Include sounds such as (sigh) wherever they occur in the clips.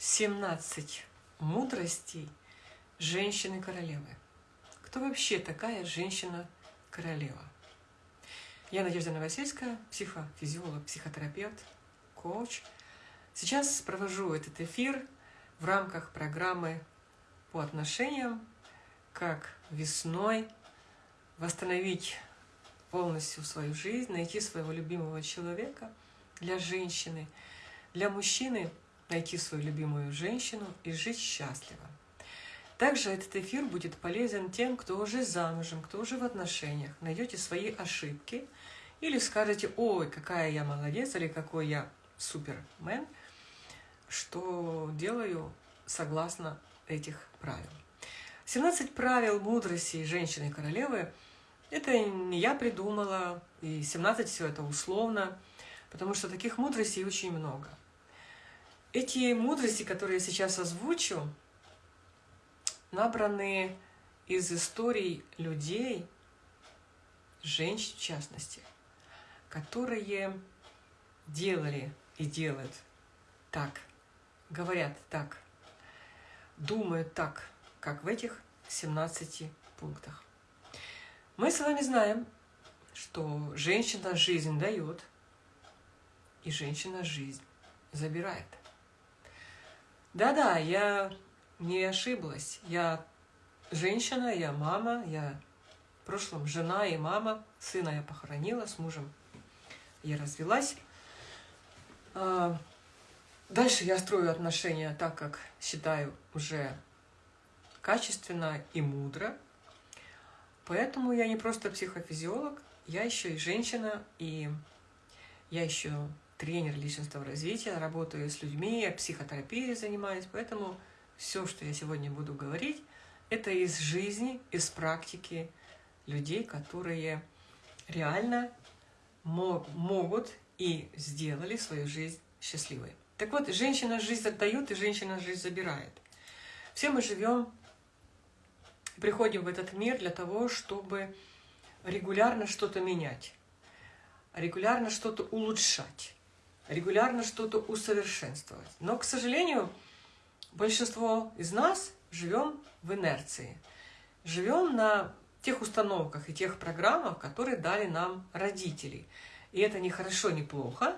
17 мудростей женщины-королевы. Кто вообще такая женщина-королева? Я Надежда Новосельская, психофизиолог, психотерапевт, коуч. Сейчас провожу этот эфир в рамках программы по отношениям, как весной восстановить полностью свою жизнь, найти своего любимого человека для женщины, для мужчины – найти свою любимую женщину и жить счастливо. Также этот эфир будет полезен тем, кто уже замужем, кто уже в отношениях. Найдете свои ошибки или скажете, ой, какая я молодец, или какой я супермен, что делаю согласно этих правил. 17 правил мудрости женщины-королевы – это не я придумала, и 17 все это условно, потому что таких мудростей очень много. Эти мудрости, которые я сейчас озвучу, набраны из историй людей, женщин в частности, которые делали и делают так, говорят так, думают так, как в этих 17 пунктах. Мы с вами знаем, что женщина жизнь дает, и женщина жизнь забирает. Да-да, я не ошиблась. Я женщина, я мама, я в прошлом жена и мама. Сына я похоронила, с мужем я развелась. А, дальше я строю отношения так, как считаю уже качественно и мудро. Поэтому я не просто психофизиолог, я еще и женщина, и я еще тренер личностного развития, работаю с людьми, психотерапией занимаюсь, поэтому все, что я сегодня буду говорить, это из жизни, из практики людей, которые реально могут и сделали свою жизнь счастливой. Так вот, женщина жизнь отдает, и женщина жизнь забирает. Все мы живем, приходим в этот мир для того, чтобы регулярно что-то менять, регулярно что-то улучшать регулярно что-то усовершенствовать. Но, к сожалению, большинство из нас живем в инерции. Живем на тех установках и тех программах, которые дали нам родители. И это не хорошо, не плохо,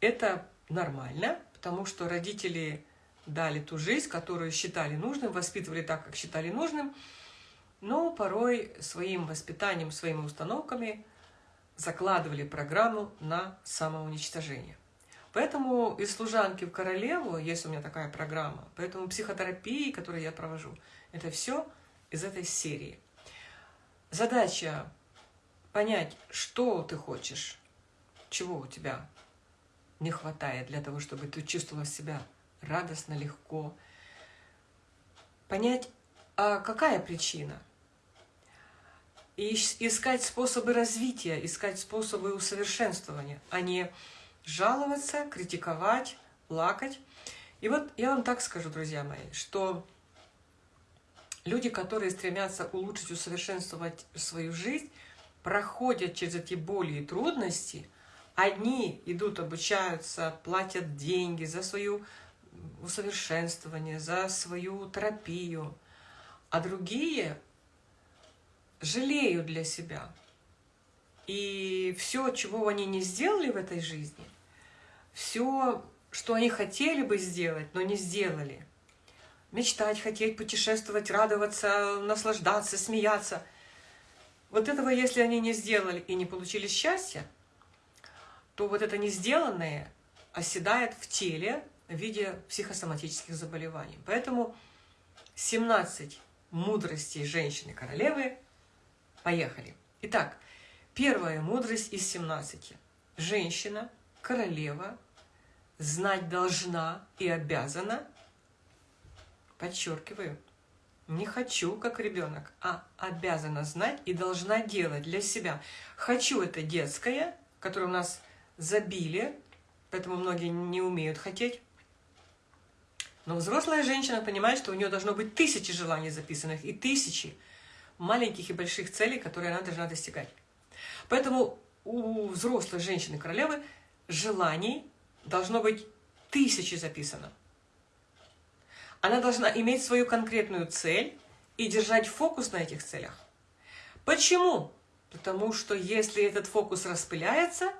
это нормально, потому что родители дали ту жизнь, которую считали нужным, воспитывали так, как считали нужным, но порой своим воспитанием, своими установками закладывали программу на самоуничтожение. Поэтому из служанки в королеву, есть у меня такая программа, поэтому психотерапии, которую я провожу, это все из этой серии. Задача понять, что ты хочешь, чего у тебя не хватает для того, чтобы ты чувствовала себя радостно, легко. Понять, а какая причина? И искать способы развития, искать способы усовершенствования, а не жаловаться, критиковать, плакать. И вот я вам так скажу, друзья мои, что люди, которые стремятся улучшить, усовершенствовать свою жизнь, проходят через эти боли и трудности, одни идут, обучаются, платят деньги за свое усовершенствование, за свою терапию, а другие жалеют для себя. И все, чего они не сделали в этой жизни, все, что они хотели бы сделать, но не сделали. Мечтать, хотеть, путешествовать, радоваться, наслаждаться, смеяться. Вот этого, если они не сделали и не получили счастья, то вот это не сделанное оседает в теле в виде психосоматических заболеваний. Поэтому 17 мудростей женщины-королевы. Поехали. Итак, первая мудрость из 17. Женщина – королева знать должна и обязана, подчеркиваю, не хочу, как ребенок, а обязана знать и должна делать для себя. Хочу это детское, которое у нас забили, поэтому многие не умеют хотеть. Но взрослая женщина понимает, что у нее должно быть тысячи желаний записанных и тысячи маленьких и больших целей, которые она должна достигать. Поэтому у взрослой женщины-королевы желаний должно быть тысячи записано. Она должна иметь свою конкретную цель и держать фокус на этих целях. Почему? Потому что если этот фокус распыляется,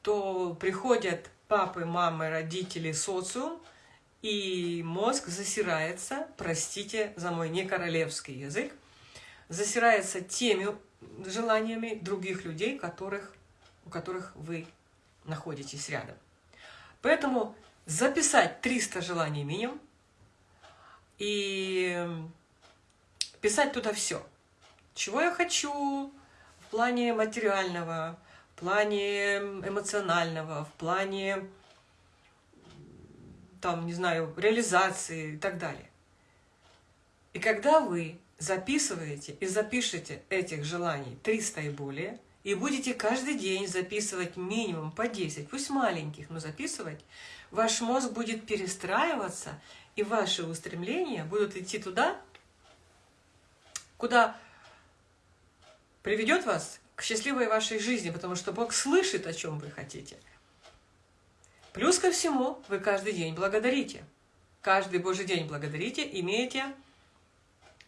то приходят папы, мамы, родители, социум, и мозг засирается, простите за мой не королевский язык, засирается теми желаниями других людей, которых, у которых вы находитесь рядом. Поэтому записать 300 желаний минимум и писать туда все. Чего я хочу в плане материального, в плане эмоционального, в плане, там, не знаю, реализации и так далее. И когда вы записываете и запишите этих желаний 300 и более, и будете каждый день записывать минимум по 10, пусть маленьких, но записывать, ваш мозг будет перестраиваться, и ваши устремления будут идти туда, куда приведет вас к счастливой вашей жизни, потому что Бог слышит, о чем вы хотите. Плюс ко всему, вы каждый день благодарите. Каждый Божий день благодарите, имеете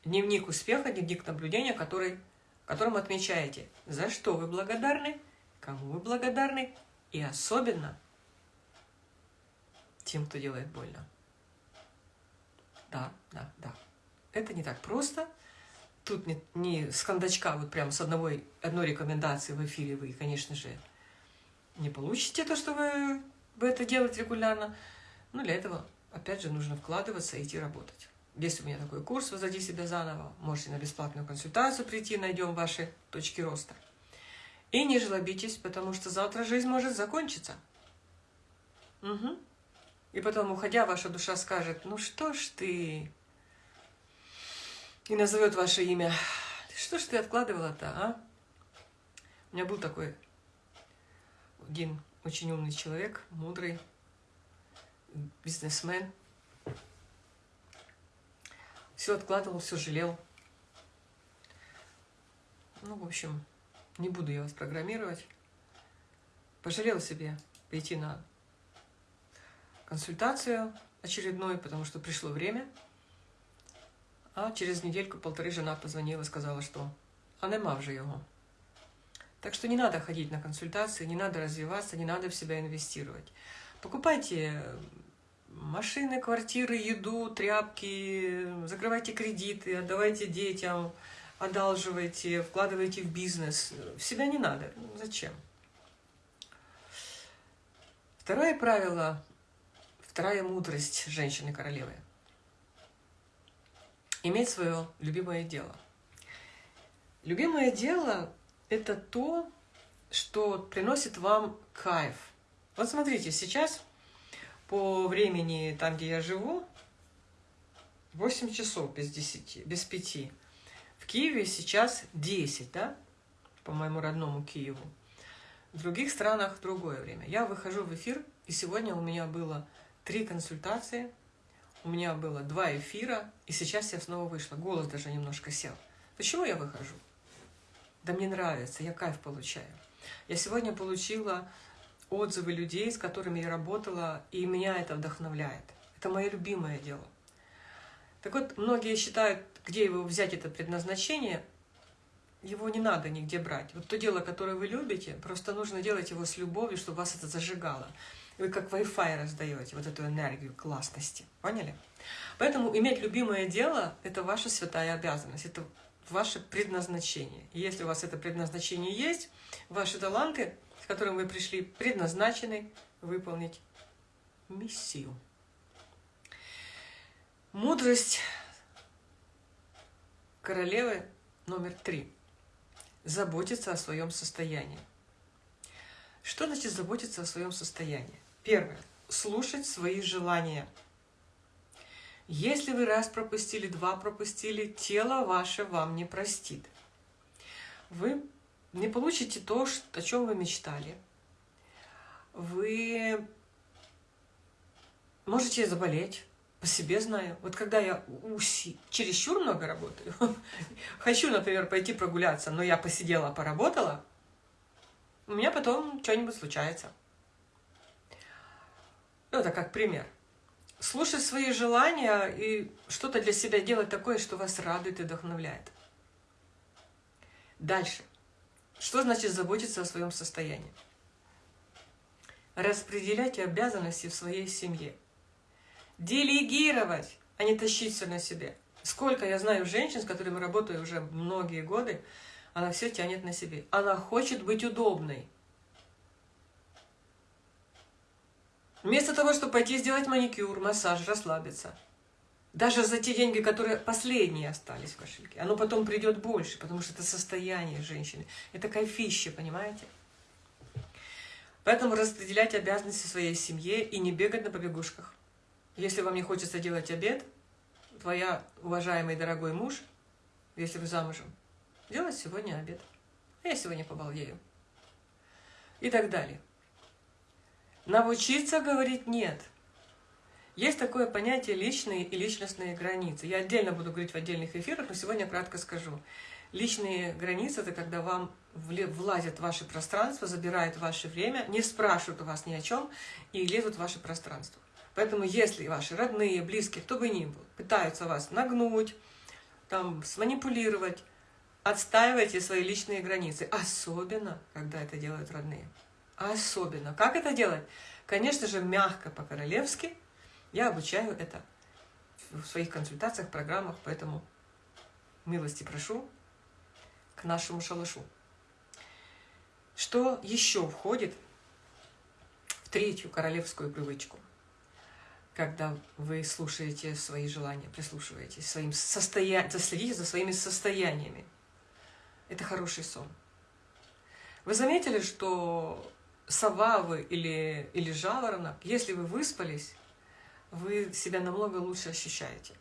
дневник успеха, дневник наблюдения, который, которым отмечаете, за что вы благодарны, кому вы благодарны, и особенно тем, кто делает больно. Да, да, да. Это не так просто. Тут не, не с кондачка, вот прям с одного, одной рекомендации в эфире вы, конечно же, не получите то, что вы, вы это делаете регулярно. Но для этого, опять же, нужно вкладываться и идти работать. Есть у меня такой курс «Возади себя заново». Можете на бесплатную консультацию прийти, найдем ваши точки роста. И не жлобитесь, потому что завтра жизнь может закончиться. Угу. И потом, уходя, ваша душа скажет, ну что ж ты... И назовет ваше имя. Что ж ты откладывала-то, а? У меня был такой один очень умный человек, мудрый, бизнесмен, все откладывал, все жалел. Ну, в общем, не буду я вас программировать. Пожалел себе пойти на консультацию очередной, потому что пришло время. А через недельку-полторы жена позвонила и сказала, что а нема вже его. Так что не надо ходить на консультации, не надо развиваться, не надо в себя инвестировать. Покупайте машины, квартиры, еду, тряпки, закрывайте кредиты, отдавайте детям, одалживайте, вкладывайте в бизнес. В себя не надо. Зачем? Второе правило, вторая мудрость женщины-королевы. Иметь свое любимое дело. Любимое дело – это то, что приносит вам кайф. Вот смотрите, сейчас по времени, там, где я живу, 8 часов без 10, без 5. В Киеве сейчас 10, да, по моему родному Киеву. В других странах другое время. Я выхожу в эфир, и сегодня у меня было три консультации, у меня было два эфира, и сейчас я снова вышла. Голос даже немножко сел. Почему я выхожу? Да мне нравится, я кайф получаю. Я сегодня получила отзывы людей, с которыми я работала, и меня это вдохновляет. Это мое любимое дело. Так вот, многие считают, где его взять, это предназначение, его не надо нигде брать. Вот то дело, которое вы любите, просто нужно делать его с любовью, чтобы вас это зажигало. Вы как Wi-Fi раздаете вот эту энергию классности. Поняли? Поэтому иметь любимое дело – это ваша святая обязанность, это ваше предназначение. И если у вас это предназначение есть, ваши таланты – которым вы пришли, предназначены выполнить миссию. Мудрость королевы номер три. Заботиться о своем состоянии. Что значит заботиться о своем состоянии? Первое. Слушать свои желания. Если вы раз пропустили, два пропустили, тело ваше вам не простит. Вы не получите то, о чем вы мечтали. Вы можете заболеть, по себе знаю. Вот когда я уси, чересчур много работаю, (laughs) хочу, например, пойти прогуляться, но я посидела, поработала, у меня потом что-нибудь случается. Ну, это как пример. слушать свои желания и что-то для себя делать такое, что вас радует и вдохновляет. Дальше. Что значит заботиться о своем состоянии? Распределять обязанности в своей семье. Делегировать, а не тащить все на себе. Сколько я знаю женщин, с которыми работаю уже многие годы, она все тянет на себе. Она хочет быть удобной. Вместо того, чтобы пойти сделать маникюр, массаж, расслабиться. Даже за те деньги, которые последние остались в кошельке. Оно потом придет больше, потому что это состояние женщины. Это кайфище, понимаете? Поэтому распределять обязанности своей семье и не бегать на побегушках. Если вам не хочется делать обед, твоя уважаемый дорогой муж, если вы замужем, делать сегодня обед. А я сегодня побалдею. И так далее. Научиться говорить «нет». Есть такое понятие личные и личностные границы. Я отдельно буду говорить в отдельных эфирах, но сегодня кратко скажу. Личные границы – это когда вам влазят в ваше пространство, забирают ваше время, не спрашивают у вас ни о чем и лезут в ваше пространство. Поэтому если ваши родные, близкие, кто бы ни был, пытаются вас нагнуть, там, сманипулировать, отстаивайте свои личные границы. Особенно, когда это делают родные. Особенно. Как это делать? Конечно же, мягко по-королевски. Я обучаю это в своих консультациях, программах, поэтому милости прошу к нашему шалашу. Что еще входит в третью королевскую привычку? Когда вы слушаете свои желания, прислушиваетесь, своим состоя... следите за своими состояниями. Это хороший сон. Вы заметили, что сова вы или, или жаворонок, если вы выспались, вы себя намного лучше ощущаете.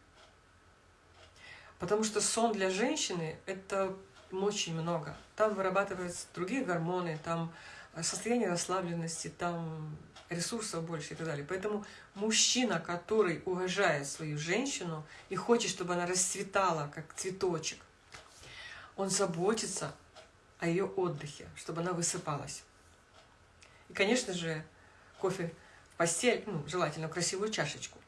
Потому что сон для женщины – это очень много. Там вырабатываются другие гормоны, там состояние расслабленности, там ресурсов больше и так далее. Поэтому мужчина, который уважает свою женщину и хочет, чтобы она расцветала, как цветочек, он заботится о ее отдыхе, чтобы она высыпалась. И, конечно же, кофе постель, ну, желательно красивую чашечку.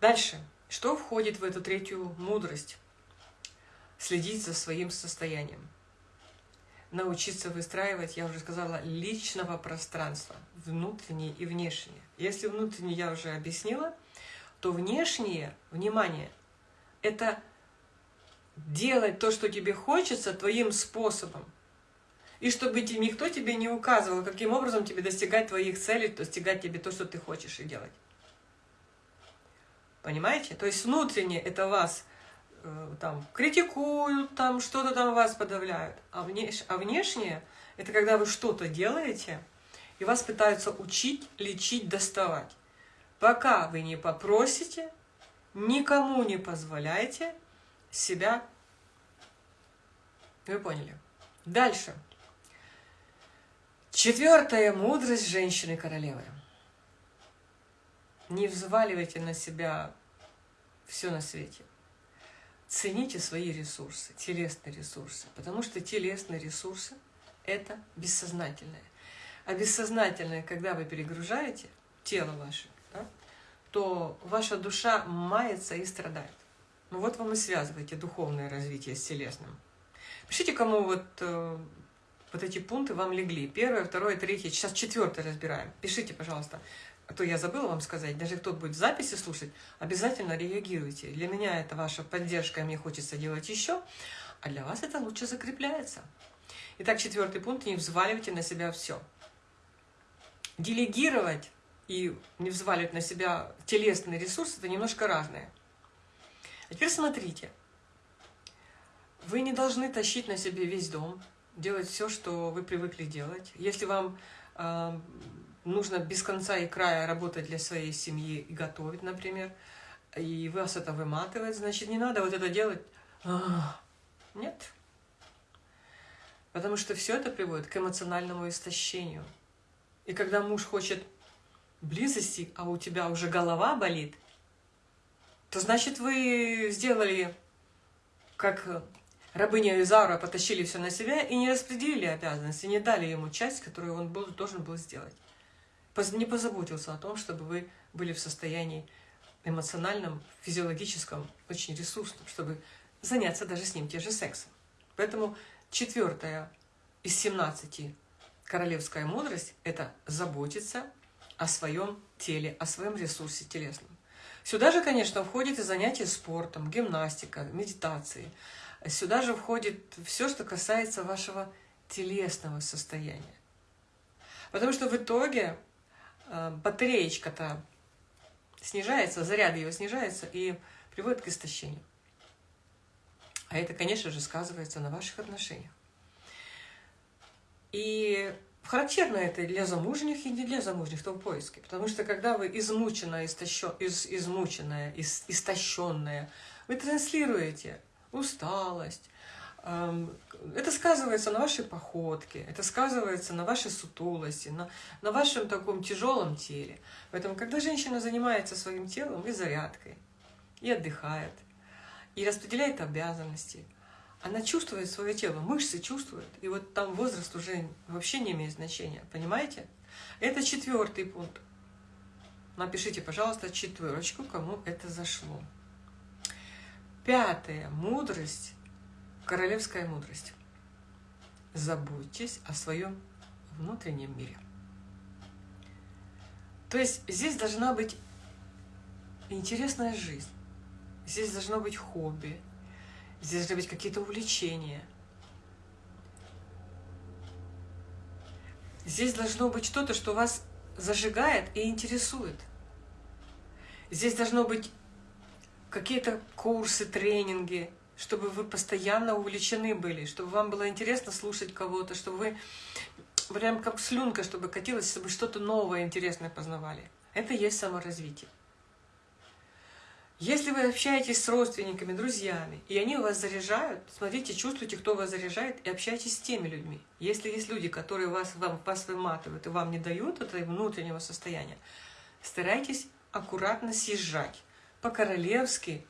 Дальше. Что входит в эту третью мудрость? Следить за своим состоянием. Научиться выстраивать, я уже сказала, личного пространства, внутреннее и внешнее. Если внутреннее я уже объяснила, то внешнее, внимание, это делать то, что тебе хочется, твоим способом и чтобы никто тебе не указывал, каким образом тебе достигать твоих целей, достигать тебе то, что ты хочешь и делать. Понимаете? То есть внутренне это вас э, там критикуют, там что-то там вас подавляют, а, внеш, а внешнее это когда вы что-то делаете, и вас пытаются учить, лечить, доставать. Пока вы не попросите, никому не позволяйте себя. Вы поняли? Дальше. Четвертая мудрость женщины-королевы. Не взваливайте на себя все на свете. Цените свои ресурсы, телесные ресурсы, потому что телесные ресурсы – это бессознательное. А бессознательное, когда вы перегружаете тело ваше, да, то ваша душа мается и страдает. Ну вот вам и связывайте духовное развитие с телесным. Пишите, кому вот э, вот эти пункты вам легли. Первое, второе, третье, сейчас четвертое разбираем. Пишите, пожалуйста. А то я забыла вам сказать, даже кто будет в записи слушать, обязательно реагируйте. Для меня это ваша поддержка, мне хочется делать еще, а для вас это лучше закрепляется. Итак, четвертый пункт, не взваливайте на себя все. Делегировать и не взваливать на себя телесный ресурс – это немножко разное. А теперь смотрите. Вы не должны тащить на себе весь дом, делать все, что вы привыкли делать. Если вам э, нужно без конца и края работать для своей семьи и готовить, например, и вас это выматывает, значит, не надо вот это делать. Нет. Потому что все это приводит к эмоциональному истощению. И когда муж хочет близости, а у тебя уже голова болит, то значит вы сделали как Рабыня и Заура потащили все на себя и не распределили обязанности, не дали ему часть, которую он был, должен был сделать. не позаботился о том, чтобы вы были в состоянии эмоциональном, физиологическом, очень ресурсном, чтобы заняться даже с ним те же сексом. Поэтому четвертая из 17 королевская мудрость – это заботиться о своем теле, о своем ресурсе телесном. Сюда же, конечно, входит и занятие спортом, гимнастика, медитации. Сюда же входит все, что касается вашего телесного состояния. Потому что в итоге э, батареечка-то снижается, заряд ее снижается и приводит к истощению. А это, конечно же, сказывается на ваших отношениях. И характерно это для замужних и не для замужних, в том поиске. Потому что когда вы измученная, истощен, из, измученная, из, истощенная, вы транслируете усталость, это сказывается на вашей походке, это сказывается на вашей сутулости, на, на вашем таком тяжелом теле. Поэтому, когда женщина занимается своим телом и зарядкой, и отдыхает, и распределяет обязанности, она чувствует свое тело, мышцы чувствуют. И вот там возраст уже вообще не имеет значения, понимаете? Это четвертый пункт. Напишите, пожалуйста, четверочку, кому это зашло. Пятая мудрость, королевская мудрость. Заботьтесь о своем внутреннем мире. То есть здесь должна быть интересная жизнь. Здесь должно быть хобби, Здесь должны быть какие-то увлечения. Здесь должно быть что-то, что вас зажигает и интересует. Здесь должно быть какие-то курсы, тренинги, чтобы вы постоянно увлечены были, чтобы вам было интересно слушать кого-то, чтобы вы прям как слюнка, чтобы катилась, чтобы что-то новое, интересное познавали. Это есть саморазвитие. Если вы общаетесь с родственниками, друзьями, и они вас заряжают, смотрите, чувствуйте, кто вас заряжает, и общайтесь с теми людьми. Если есть люди, которые вас, вам, вас выматывают и вам не дают этого внутреннего состояния, старайтесь аккуратно съезжать по-королевски,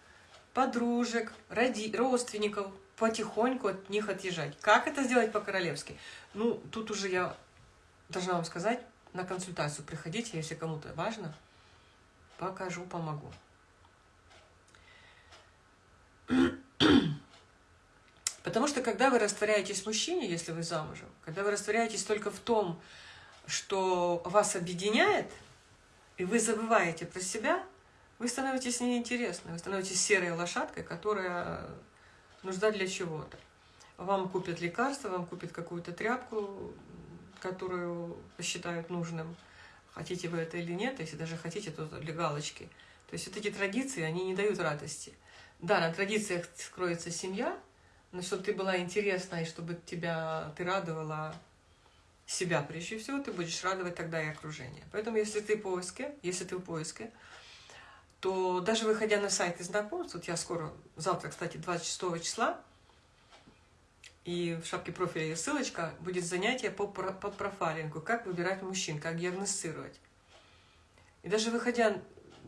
подружек, роди, родственников, потихоньку от них отъезжать. Как это сделать по-королевски? Ну, тут уже я должна вам сказать, на консультацию приходите, если кому-то важно, покажу, помогу. (clears throat) Потому что когда вы растворяетесь в мужчине, если вы замужем, когда вы растворяетесь только в том, что вас объединяет, и вы забываете про себя, вы становитесь неинтересны, вы становитесь серой лошадкой, которая нужна для чего-то. Вам купят лекарства, вам купят какую-то тряпку, которую посчитают нужным, хотите вы это или нет, если даже хотите, то для галочки. То есть вот эти традиции, они не дают радости. Да, на традициях скроется семья, но чтобы ты была интересна и чтобы тебя, ты радовала себя прежде всего, ты будешь радовать тогда и окружение. Поэтому если ты в поиске, если ты в поиске, то даже выходя на сайты знакомств, вот я скоро, завтра, кстати, 26 числа, и в шапке профиля есть ссылочка, будет занятие по, по профайлингу, как выбирать мужчин, как диагностировать. И даже выходя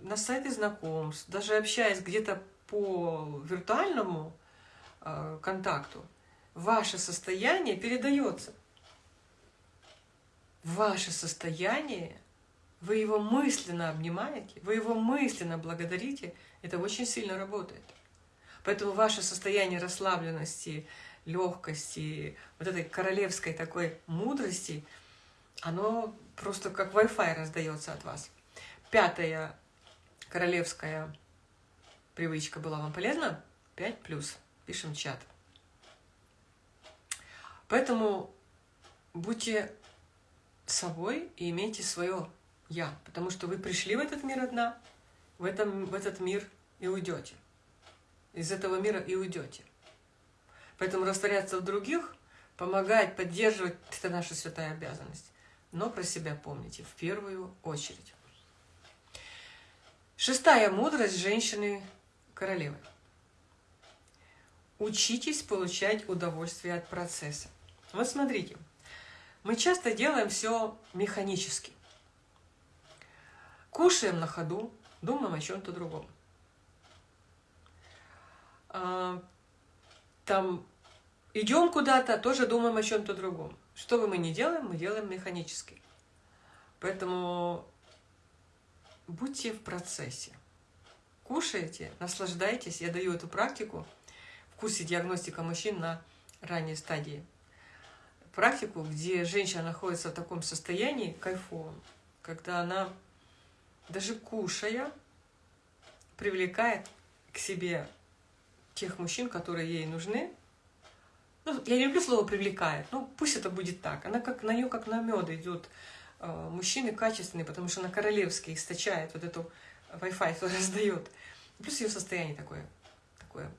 на сайты знакомств, даже общаясь где-то по виртуальному э, контакту, ваше состояние передается. Ваше состояние, вы его мысленно обнимаете, вы его мысленно благодарите, это очень сильно работает. Поэтому ваше состояние расслабленности, легкости, вот этой королевской такой мудрости, оно просто как Wi-Fi раздается от вас. Пятая королевская привычка была вам полезна, 5 плюс. Пишем чат. Поэтому будьте собой и имейте свое «я», потому что вы пришли в этот мир одна, в, этом, в этот мир и уйдете. Из этого мира и уйдете. Поэтому растворяться в других, помогать, поддерживать – это наша святая обязанность. Но про себя помните в первую очередь. Шестая мудрость женщины королевы. Учитесь получать удовольствие от процесса. Вот смотрите, мы часто делаем все механически. Кушаем на ходу, думаем о чем-то другом. А, там идем куда-то, тоже думаем о чем-то другом. Что бы мы ни делаем, мы делаем механически. Поэтому будьте в процессе. Кушайте, наслаждайтесь. Я даю эту практику в курсе диагностика мужчин на ранней стадии. Практику, где женщина находится в таком состоянии кайфовом, когда она, даже кушая, привлекает к себе тех мужчин, которые ей нужны. Ну, я не люблю слово «привлекает», ну пусть это будет так. Она как на нее как на мед идет. Э, мужчины качественные, потому что она королевский источает вот эту Wi-Fi, который раздает. Плюс ее состояние такое, такое.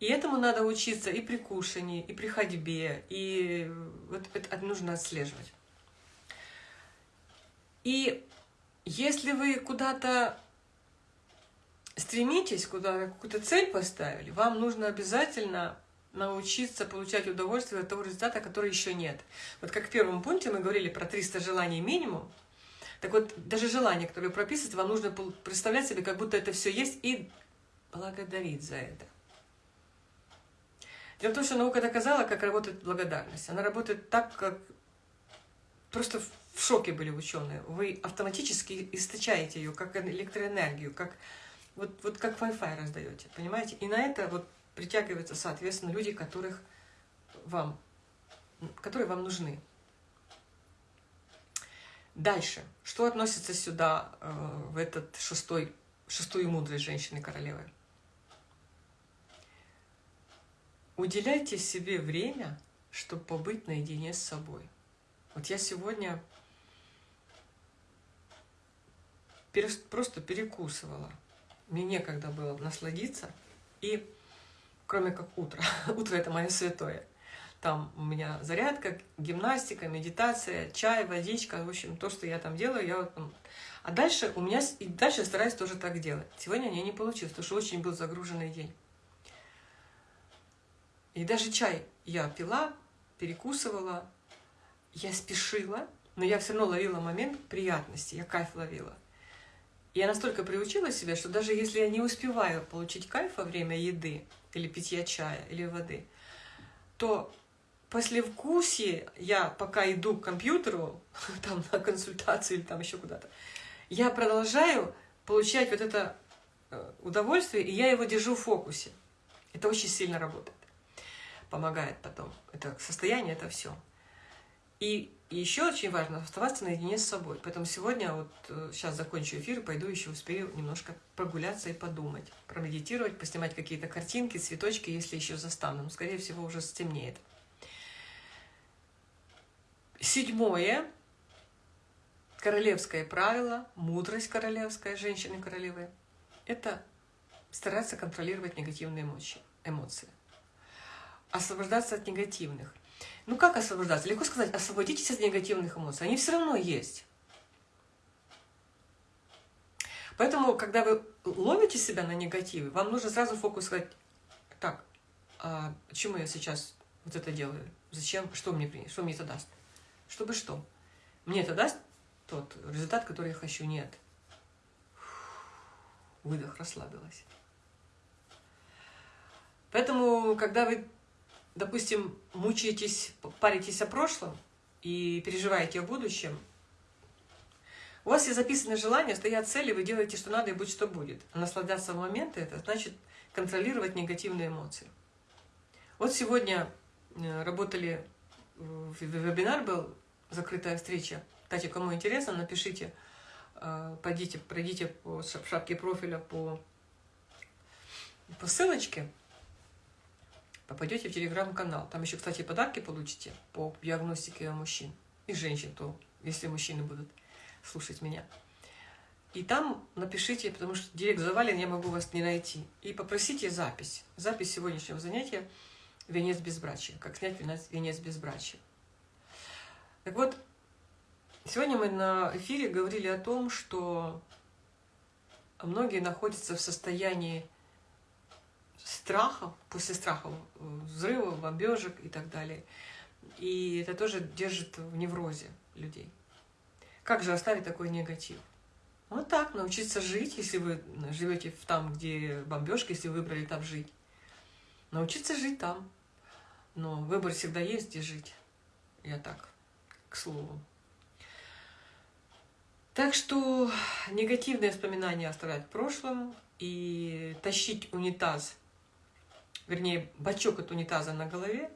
И этому надо учиться и при кушании, и при ходьбе, и вот это нужно отслеживать. И если вы куда-то стремитесь, куда какую-то цель поставили, вам нужно обязательно научиться получать удовольствие от того результата, который еще нет. Вот как в первом пункте мы говорили про 300 желаний минимум, так вот, даже желание, которое прописывать, вам нужно представлять себе, как будто это все есть, и благодарить за это. Дело в том, что наука доказала, как работает благодарность. Она работает так, как просто в шоке были ученые. Вы автоматически источаете ее, как электроэнергию, как вот, вот как Wi-Fi раздаете, понимаете? И на это вот притягиваются, соответственно, люди, которых вам, которые вам нужны. Дальше. Что относится сюда, э, в этот шестой, шестую мудрость женщины-королевы? Уделяйте себе время, чтобы побыть наедине с собой. Вот я сегодня просто перекусывала. Мне некогда было насладиться. И кроме как утро. (laughs) Утро – это мое святое. Там у меня зарядка, гимнастика, медитация, чай, водичка, в общем, то, что я там делаю, я вот. А дальше у меня, и дальше стараюсь тоже так делать. Сегодня мне не получилось, потому что очень был загруженный день. И даже чай я пила, перекусывала, я спешила, но я все равно ловила момент приятности, я кайф ловила. Я настолько приучила себя, что даже если я не успеваю получить кайф во время еды, или питья чая, или воды, то послевкусие, я пока иду к компьютеру, (laughs) там на консультацию или там еще куда-то, я продолжаю получать вот это э, удовольствие, и я его держу в фокусе. Это очень сильно работает, помогает потом. Это состояние, это все. И еще очень важно оставаться наедине с собой. Поэтому сегодня, вот сейчас э, закончу эфир, пойду еще успею немножко прогуляться и подумать, промедитировать, поснимать какие-то картинки, цветочки, если еще застану. Но, скорее всего, уже стемнеет. Седьмое. Королевское правило, мудрость королевская, женщины-королевы, это стараться контролировать негативные эмоции. Освобождаться от негативных. Ну как освобождаться? Легко сказать, освободитесь от негативных эмоций. Они все равно есть. Поэтому, когда вы ловите себя на негативе, вам нужно сразу фокус сказать, так, а почему я сейчас вот это делаю? Зачем? Что мне, что мне это даст? Чтобы что? Мне это даст тот результат, который я хочу? Нет. Выдох, расслабилась. Поэтому, когда вы допустим, мучаетесь, паритесь о прошлом и переживаете о будущем, у вас есть записаны желания, стоят цели, вы делаете, что надо, и будь что будет. А наслаждаться в моменты – это значит контролировать негативные эмоции. Вот сегодня э, работали, вебинар был, закрытая встреча. Кстати, кому интересно, напишите, э, пойдите, пройдите по шапке профиля по, по ссылочке, попадете в телеграм-канал. Там еще, кстати, подарки получите по диагностике мужчин и женщин, то если мужчины будут слушать меня. И там напишите, потому что директ завален, я могу вас не найти. И попросите запись. Запись сегодняшнего занятия «Венец безбрачия». Как снять венец безбрачия. Так вот, сегодня мы на эфире говорили о том, что многие находятся в состоянии страхов, после страхов взрывов, бомбежек и так далее. И это тоже держит в неврозе людей. Как же оставить такой негатив? Вот так, научиться жить, если вы живете там, где бомбежка, если вы выбрали там жить. Научиться жить там. Но выбор всегда есть, где жить. Я так, к слову. Так что негативные воспоминания оставлять в прошлом и тащить унитаз, вернее, бачок от унитаза на голове,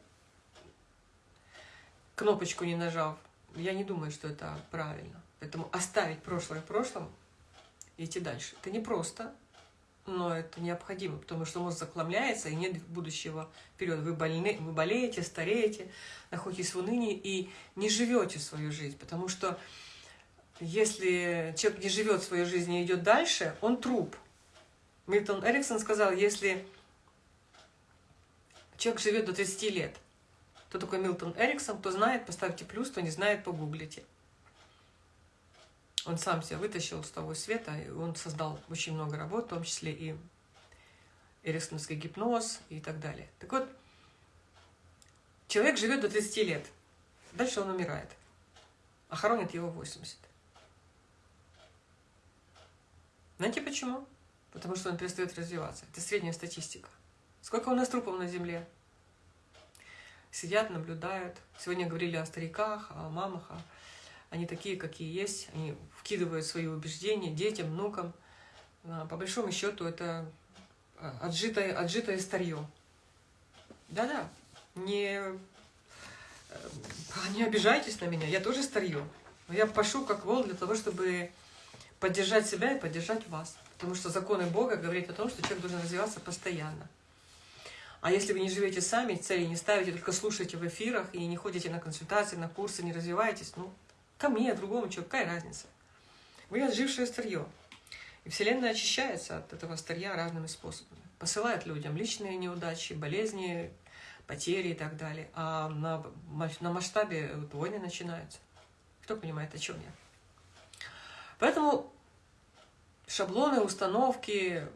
кнопочку не нажав, я не думаю, что это правильно. Поэтому оставить прошлое в прошлом и идти дальше. Это не просто, но это необходимо, потому что мозг захламляется, и нет будущего вперед. Вы, больны, вы болеете, стареете, находитесь в унынии и не живете свою жизнь, потому что если человек не живет свою жизнь и идет дальше, он труп. Мильтон Эриксон сказал, если человек живет до 30 лет, кто такой Милтон Эриксон, кто знает, поставьте плюс, кто не знает, погуглите. Он сам себя вытащил с того света, и он создал очень много работ, в том числе и эриксоновский гипноз и так далее. Так вот, человек живет до 30 лет, дальше он умирает, а хоронят его 80. Знаете почему? Потому что он перестает развиваться. Это средняя статистика. Сколько у нас трупов на Земле? Сидят, наблюдают. Сегодня говорили о стариках, о мамах. Они такие, какие есть. Они вкидывают свои убеждения детям, внукам. А, по большому счету это а, отжитое, отжитое старье. Да-да, не, э, (laughs) не обижайтесь на меня, я тоже старье. Я пошу как вол для того, чтобы поддержать себя и поддержать вас. Потому что законы Бога говорят о том, что человек должен развиваться постоянно. А если вы не живете сами, цели не ставите, только слушаете в эфирах и не ходите на консультации, на курсы, не развиваетесь, ну, ко мне, другому человеку, какая разница? Вы отжившее старье. И Вселенная очищается от этого старья разными способами. Посылает людям личные неудачи, болезни, потери и так далее. А на, на масштабе войны начинаются. Кто понимает, о чем я? Поэтому шаблоны, установки,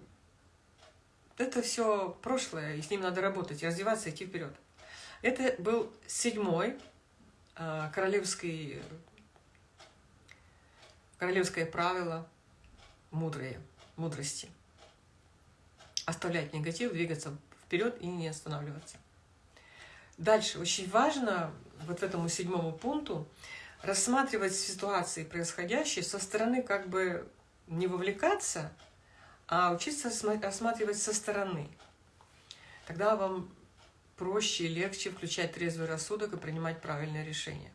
это все прошлое, и с ним надо работать, и развиваться, идти вперед. Это был седьмой э, королевский, королевское правило мудрые, мудрости. Оставлять негатив, двигаться вперед и не останавливаться. Дальше очень важно вот этому седьмому пункту рассматривать ситуации происходящие со стороны как бы не вовлекаться, а учиться рассматривать со стороны. Тогда вам проще и легче включать трезвый рассудок и принимать правильное решение.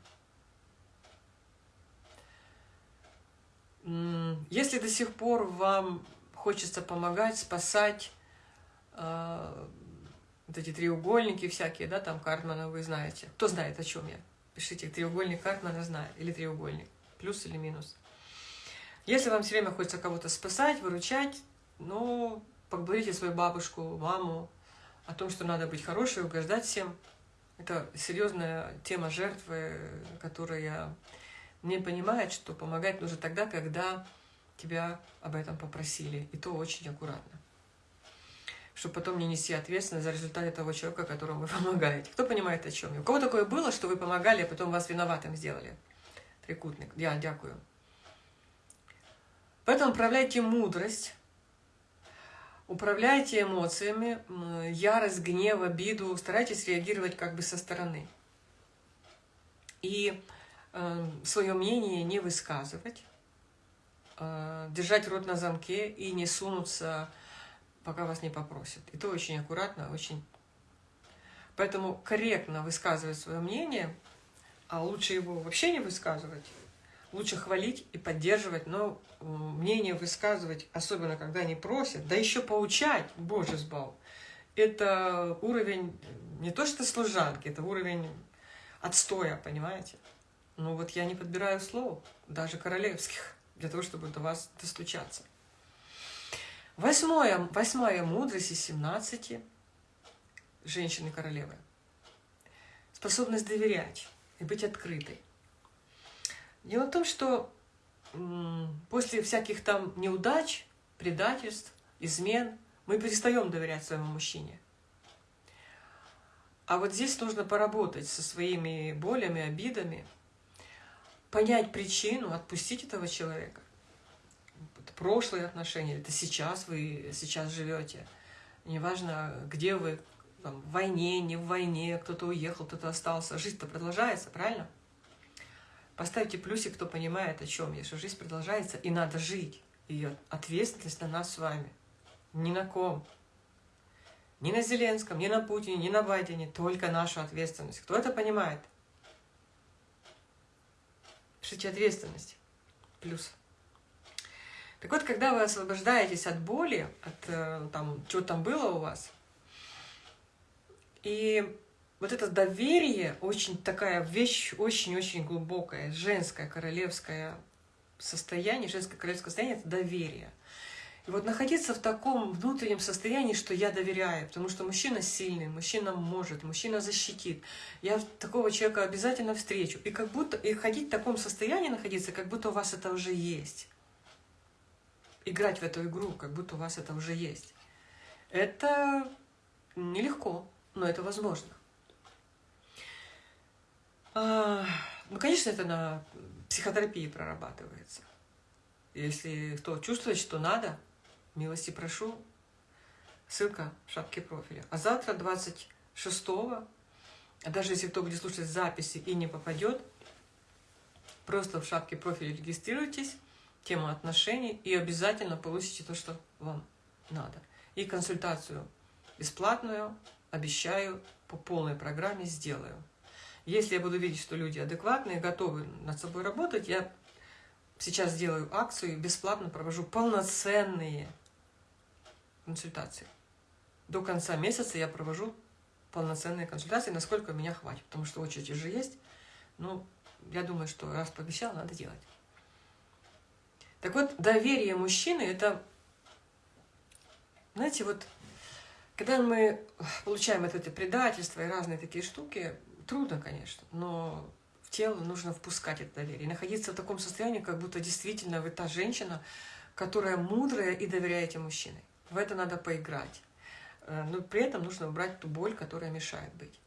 Если до сих пор вам хочется помогать, спасать, э, вот эти треугольники всякие, да, там Картмана вы знаете. Кто знает, о чем я? Пишите, треугольник Картмана знает, или треугольник, плюс или минус. Если вам все время хочется кого-то спасать, выручать, ну, поблагодарите свою бабушку, маму о том, что надо быть хорошей, угождать всем. Это серьезная тема жертвы, которая не понимает, что помогать нужно тогда, когда тебя об этом попросили. И то очень аккуратно. Чтобы потом не нести ответственность за результаты того человека, которому вы (laughs) помогаете. Кто понимает, о чем я? У кого такое было, что вы помогали, а потом вас виноватым сделали? Трикутник. Я дякую. Поэтому управляйте мудрость, управляйте эмоциями, ярость, гнев, обиду, старайтесь реагировать как бы со стороны. И э, свое мнение не высказывать, э, держать рот на замке и не сунуться, пока вас не попросят. И то очень аккуратно, очень... Поэтому корректно высказывать свое мнение, а лучше его вообще не высказывать, лучше хвалить и поддерживать, но мнение высказывать, особенно когда они просят, да еще поучать, боже сбал, это уровень не то что служанки, это уровень отстоя, понимаете? Ну вот я не подбираю слов, даже королевских, для того, чтобы до вас достучаться. Восьмое, восьмая мудрость из 17 женщины-королевы. Способность доверять и быть открытой. Дело в том, что после всяких там неудач, предательств, измен, мы перестаем доверять своему мужчине. А вот здесь нужно поработать со своими болями, обидами, понять причину, отпустить этого человека. Это прошлые отношения, это сейчас вы сейчас живете. Неважно, где вы, там, в войне, не в войне, кто-то уехал, кто-то остался. Жизнь-то продолжается, правильно? Поставьте плюсик, кто понимает, о чем я, что жизнь продолжается, и надо жить. Ее ответственность на нас с вами. Ни на ком. Ни на Зеленском, ни на Путине, ни на Байдене. Только наша ответственность. Кто это понимает? Пишите ответственность. Плюс. Так вот, когда вы освобождаетесь от боли, от э, там, что там было у вас, и вот это доверие, очень такая вещь, очень-очень глубокая, женское, королевское состояние, женское королевское состояние – это доверие. И вот находиться в таком внутреннем состоянии, что я доверяю, потому что мужчина сильный, мужчина может, мужчина защитит. Я такого человека обязательно встречу. И как будто и ходить в таком состоянии находиться, как будто у вас это уже есть. Играть в эту игру, как будто у вас это уже есть. Это нелегко, но это возможно. А, ну, конечно, это на психотерапии прорабатывается. Если кто чувствует, что надо, милости прошу, ссылка в шапке профиля. А завтра, 26-го, а даже если кто будет слушать записи и не попадет, просто в шапке профиля регистрируйтесь, тема отношений, и обязательно получите то, что вам надо. И консультацию бесплатную, обещаю, по полной программе сделаю. Если я буду видеть, что люди адекватные, готовы над собой работать, я сейчас сделаю акцию и бесплатно провожу полноценные консультации. До конца месяца я провожу полноценные консультации, насколько меня хватит, потому что очередь уже есть. Ну, я думаю, что раз пообещал, надо делать. Так вот, доверие мужчины – это, знаете, вот, когда мы получаем это, это предательство и разные такие штуки, Трудно, конечно, но в тело нужно впускать это доверие. Находиться в таком состоянии, как будто действительно вы та женщина, которая мудрая и доверяете мужчине. В это надо поиграть. Э, но при этом нужно убрать ту боль, которая мешает быть.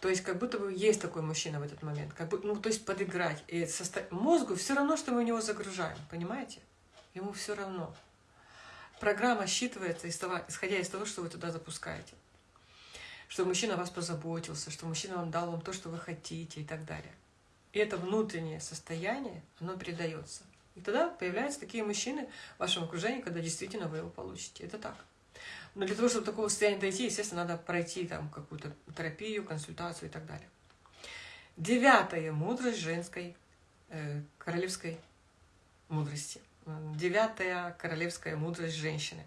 То есть как будто бы есть такой мужчина в этот момент. Как бы, ну, то есть подыграть. И состо... мозгу все равно, что мы в него загружаем. Понимаете? Ему все равно. Программа считывается, исходя из того, что вы туда запускаете что мужчина о вас позаботился, что мужчина вам дал вам то, что вы хотите и так далее. И это внутреннее состояние, оно передается. И тогда появляются такие мужчины в вашем окружении, когда действительно вы его получите. Это так. Но для того, чтобы такого состояния дойти, естественно, надо пройти там какую-то терапию, консультацию и так далее. Девятая мудрость женской э, королевской мудрости. Девятая королевская мудрость женщины.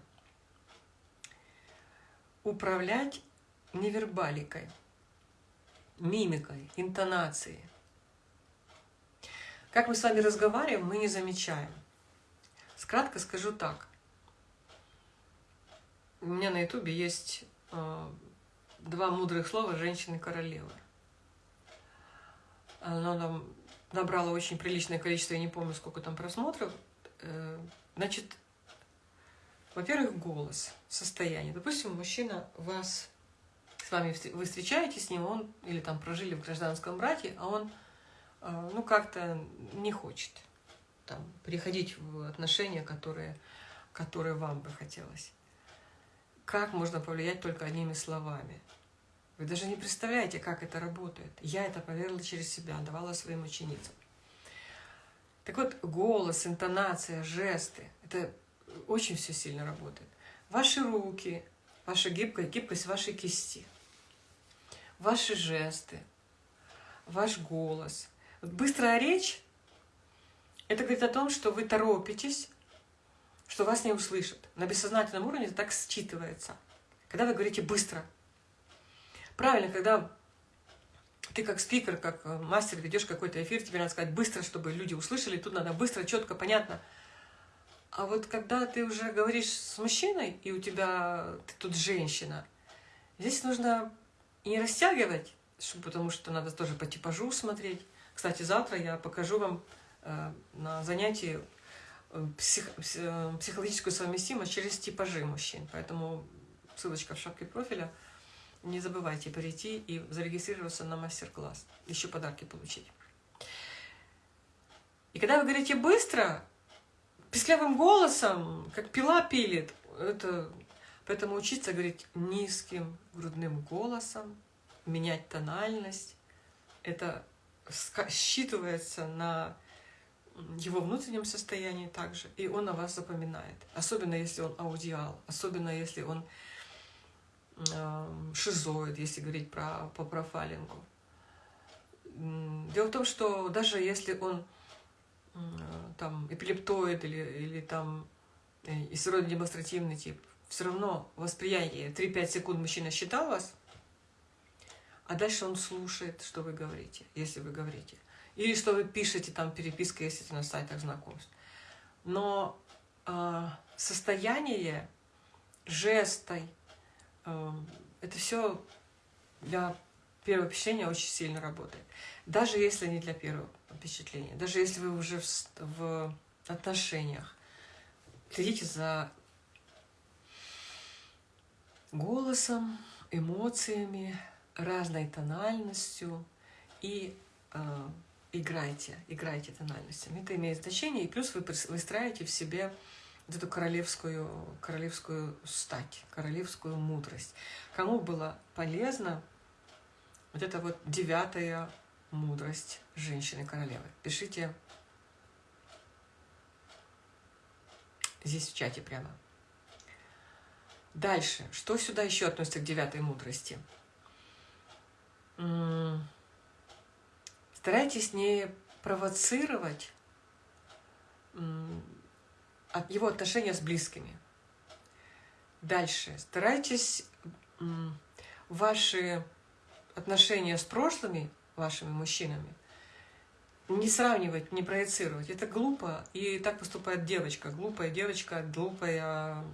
Управлять невербаликой, мимикой, интонацией. Как мы с вами разговариваем, мы не замечаем. Скратко скажу так. У меня на ютубе есть э, два мудрых слова «женщины-королевы». Оно там набрало очень приличное количество, я не помню, сколько там просмотров. Э, значит, во-первых, голос, состояние. Допустим, мужчина вас с вами вы встречаетесь с ним, он или там прожили в гражданском браке, а он э, ну как-то не хочет там переходить в отношения, которые, которые вам бы хотелось. Как можно повлиять только одними словами? Вы даже не представляете, как это работает. Я это проверила через себя, давала своим ученицам. Так вот, голос, интонация, жесты – это очень все сильно работает. Ваши руки, ваша гибкость, гибкость вашей кисти – ваши жесты, ваш голос. Вот быстрая речь – это говорит о том, что вы торопитесь, что вас не услышат. На бессознательном уровне это так считывается. Когда вы говорите быстро. Правильно, когда ты как спикер, как э, мастер ведешь какой-то эфир, тебе надо сказать быстро, чтобы люди услышали, тут надо быстро, четко, понятно. А вот когда ты уже говоришь с мужчиной, и у тебя ты тут женщина, здесь нужно и не растягивать, потому что надо тоже по типажу смотреть. Кстати, завтра я покажу вам э, на занятии э, псих, э, психологическую совместимость через типажи мужчин. Поэтому ссылочка в шапке профиля. Не забывайте перейти и зарегистрироваться на мастер-класс. Еще подарки получить. И когда вы говорите быстро, писклявым голосом, как пила пилит, это Поэтому учиться говорить низким грудным голосом, менять тональность, это считывается на его внутреннем состоянии также, и он о вас запоминает. Особенно если он аудиал, особенно если он э, шизоид, если говорить про, по профайлингу. Дело в том, что даже если он там эпилептоид или, или там э, истеродно демонстративный тип, все равно восприятие 3-5 секунд мужчина считал вас, а дальше он слушает, что вы говорите, если вы говорите. Или что вы пишете там переписка, если это на сайтах знакомств. Но э, состояние жестой, э, это все для первого впечатления очень сильно работает. Даже если не для первого впечатления, даже если вы уже в, в отношениях, следите за голосом, эмоциями, разной тональностью и э, играйте, играйте тональностями. Это имеет значение, и плюс вы выстраиваете в себе вот эту королевскую, королевскую стать, королевскую мудрость. Кому было полезно вот это вот девятая мудрость женщины-королевы? Пишите здесь в чате прямо. Дальше. Что сюда еще относится к девятой мудрости? Старайтесь не провоцировать от его отношения с близкими. Дальше. Старайтесь ваши отношения с прошлыми вашими мужчинами не сравнивать, не проецировать. Это глупо, и так поступает девочка. Глупая девочка, глупая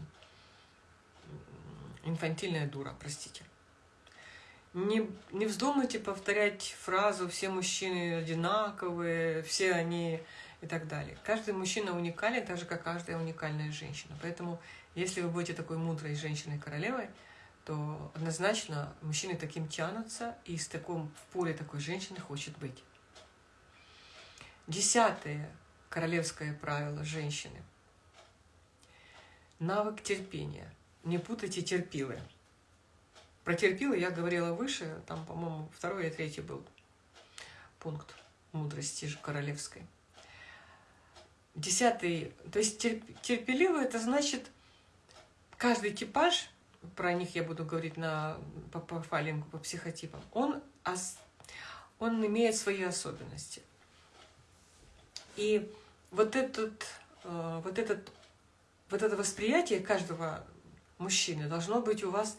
инфантильная дура, простите. Не, не вздумайте повторять фразу «все мужчины одинаковые», «все они» и так далее. Каждый мужчина уникален, так же, как каждая уникальная женщина. Поэтому, если вы будете такой мудрой женщиной-королевой, то однозначно мужчины таким тянутся, и с таком, в поле такой женщины хочет быть. Десятое королевское правило женщины. Навык терпения. Не путайте терпилы. Про терпилы я говорила выше, там, по-моему, второй или третий был пункт мудрости же королевской. Десятый, то есть терп, терпеливый, это значит, каждый типаж, про них я буду говорить на, по профайлингу, по психотипам, он, он имеет свои особенности. И вот, этот, э, вот, этот, вот это восприятие каждого мужчины должно быть у вас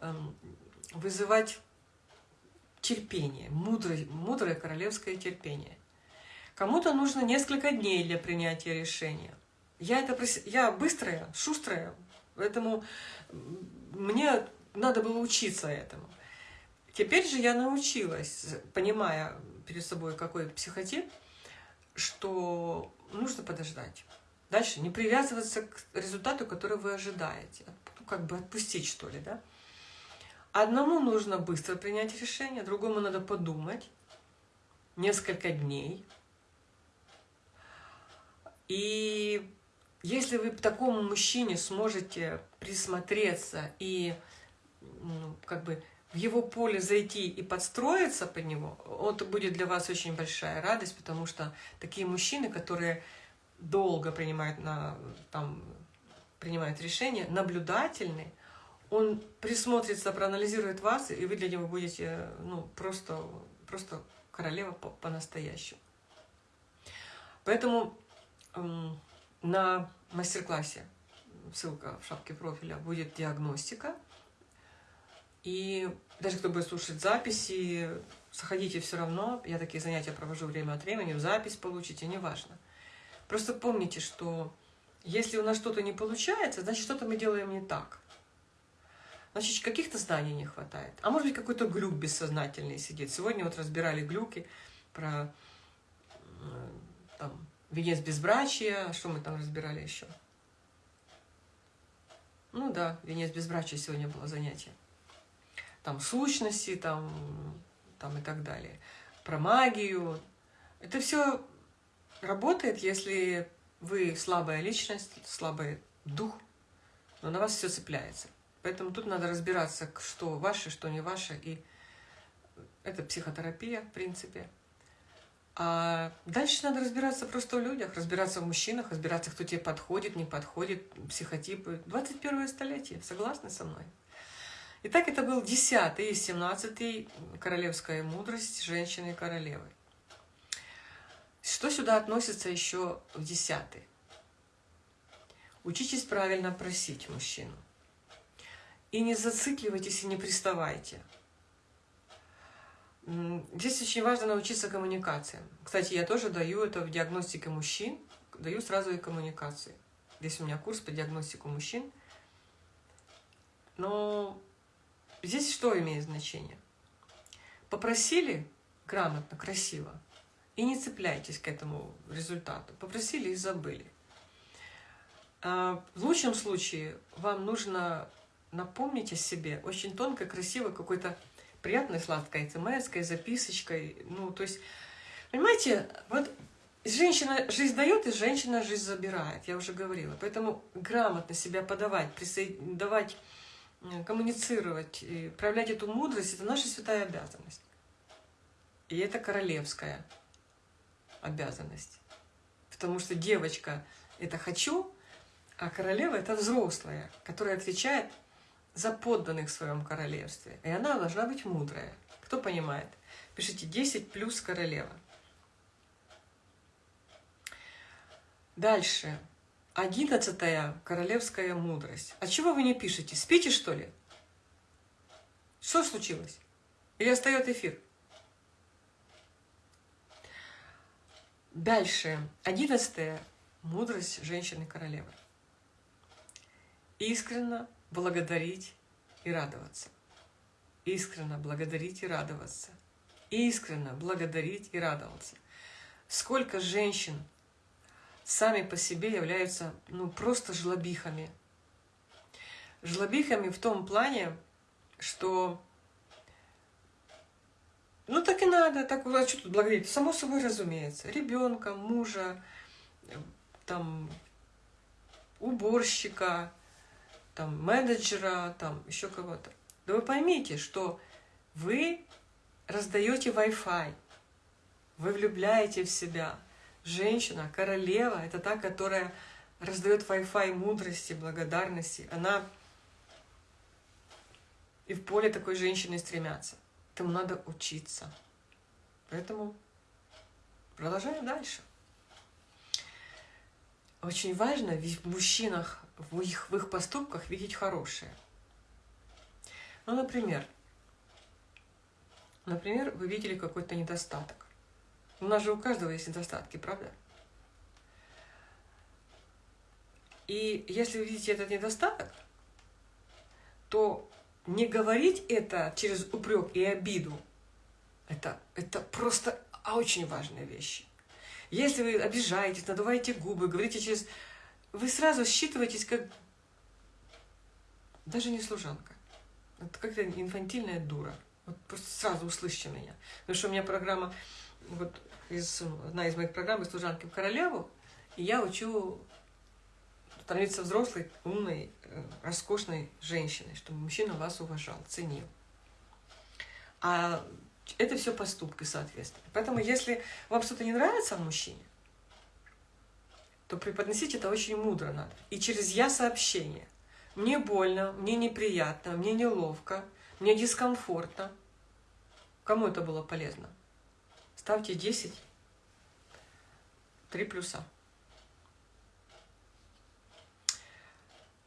Эм, вызывать терпение, мудрое, мудрое королевское терпение. Кому-то нужно несколько дней для принятия решения. Я, это, я быстрая, шустрая, поэтому мне надо было учиться этому. Теперь же я научилась, понимая перед собой какой психотип, что нужно подождать. Дальше не привязываться к результату, который вы ожидаете. Как бы отпустить, что ли, да? Одному нужно быстро принять решение, другому надо подумать несколько дней. И если вы к такому мужчине сможете присмотреться и ну, как бы в его поле зайти и подстроиться под него, это будет для вас очень большая радость, потому что такие мужчины, которые долго принимают, на, там, принимают решения, наблюдательные, он присмотрится, проанализирует вас, и вы для него будете ну, просто, просто королева по-настоящему. Поэтому эм, на мастер-классе, ссылка в шапке профиля, будет диагностика. И даже кто будет слушать записи, заходите все равно. Я такие занятия провожу время от времени, запись получите, неважно. Просто помните, что если у нас что-то не получается, значит, что-то мы делаем не так. Значит, каких-то знаний не хватает. А может быть, какой-то глюк бессознательный сидит. Сегодня вот разбирали глюки про там, венец безбрачия. Что мы там разбирали еще? Ну да, венец безбрачия сегодня было занятие. Там сущности, там, там и так далее. Про магию. Это все работает, если вы слабая личность, слабый дух, но на вас все цепляется. Поэтому тут надо разбираться, что ваше, что не ваше. И это психотерапия, в принципе. А дальше надо разбираться просто в людях, разбираться в мужчинах, разбираться, кто тебе подходит, не подходит, психотипы. 21 столетие, согласны со мной? Итак, это был 10 и 17 королевская мудрость женщины-королевы. Что сюда относится еще в 10 Учитесь правильно просить мужчину. И не зацикливайтесь и не приставайте. Здесь очень важно научиться коммуникациям. Кстати, я тоже даю это в диагностике мужчин, даю сразу и коммуникации. Здесь у меня курс по диагностику мужчин. Но здесь что имеет значение? Попросили грамотно, красиво, и не цепляйтесь к этому результату. Попросили и забыли. А в лучшем случае вам нужно напомнить о себе очень тонко, красиво, какой-то приятной сладкой смс записочкой. Ну, то есть, понимаете, вот женщина жизнь дает, и женщина жизнь забирает, я уже говорила. Поэтому грамотно себя подавать, давать, э, коммуницировать, и проявлять эту мудрость – это наша святая обязанность. И это королевская обязанность. Потому что девочка – это «хочу», а королева – это взрослая, которая отвечает за подданных в своем королевстве. И она должна быть мудрая. Кто понимает? Пишите 10 плюс королева. Дальше. Одиннадцатая королевская мудрость. А чего вы не пишете? Спите, что ли? Что случилось? Или остает эфир? Дальше. Одиннадцатая мудрость женщины-королевы. Искренно благодарить и радоваться. Искренно благодарить и радоваться. Искренно благодарить и радоваться. Сколько женщин сами по себе являются ну, просто жлобихами. Жлобихами в том плане, что ну так и надо, так а что тут благодарить? Само собой разумеется. Ребенка, мужа, там, уборщика, там, менеджера, там, еще кого-то. Да вы поймите, что вы раздаете Wi-Fi, вы влюбляете в себя. Женщина, королева, это та, которая раздает Wi-Fi мудрости, благодарности. Она и в поле такой женщины стремятся. Этому надо учиться. Поэтому продолжаем дальше. Очень важно в мужчинах в их, в их поступках видеть хорошее. Ну, например, например, вы видели какой-то недостаток. У нас же у каждого есть недостатки, правда? И если вы видите этот недостаток, то не говорить это через упрек и обиду, это, это просто очень важная вещь. Если вы обижаетесь, надуваете губы, говорите через вы сразу считываетесь как даже не служанка. Это как-то инфантильная дура. Вот просто сразу услышите меня. Потому что у меня программа, вот из, одна из моих программ «Служанки в королеву», и я учу становиться взрослой, умной, э, роскошной женщиной, чтобы мужчина вас уважал, ценил. А это все поступки, соответственно. Поэтому, если вам что-то не нравится в мужчине, то преподносить это очень мудро надо. И через «я» сообщение. Мне больно, мне неприятно, мне неловко, мне дискомфортно. Кому это было полезно? Ставьте 10, 3 плюса.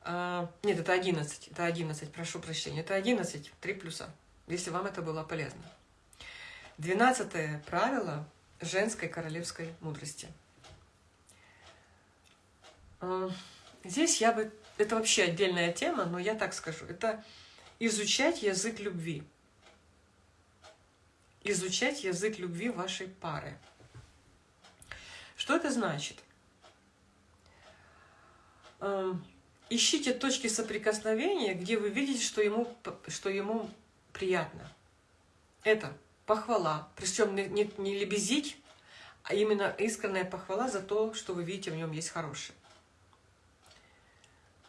А, нет, это 11, это 11, прошу прощения. Это 11, 3 плюса, если вам это было полезно. Двенадцатое правило женской королевской мудрости – Э, здесь я бы... Это вообще отдельная тема, но я так скажу. Это изучать язык любви. Изучать язык любви вашей пары. Что это значит? Ищите точки соприкосновения, где вы видите, что ему, что ему приятно. Это похвала. Причем не, не, не лебезить, а именно искренняя похвала за то, что вы видите в нем есть хорошее.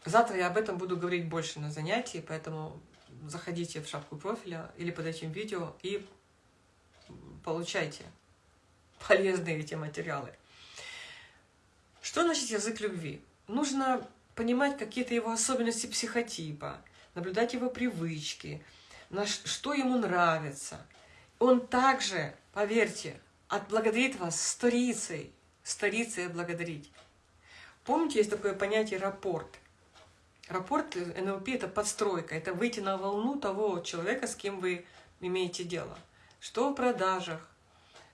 Завтра я об этом буду говорить больше на занятии, поэтому заходите в шапку профиля или под этим видео и получайте полезные эти материалы. Что значит язык любви? Нужно понимать какие-то его особенности психотипа, наблюдать его привычки, на что ему нравится. Он также, поверьте, отблагодарит вас сторицей, сторицей благодарить. Помните, есть такое понятие «рапорт». Рапорт НЛП – это подстройка, это выйти на волну того человека, с кем вы имеете дело. Что в продажах,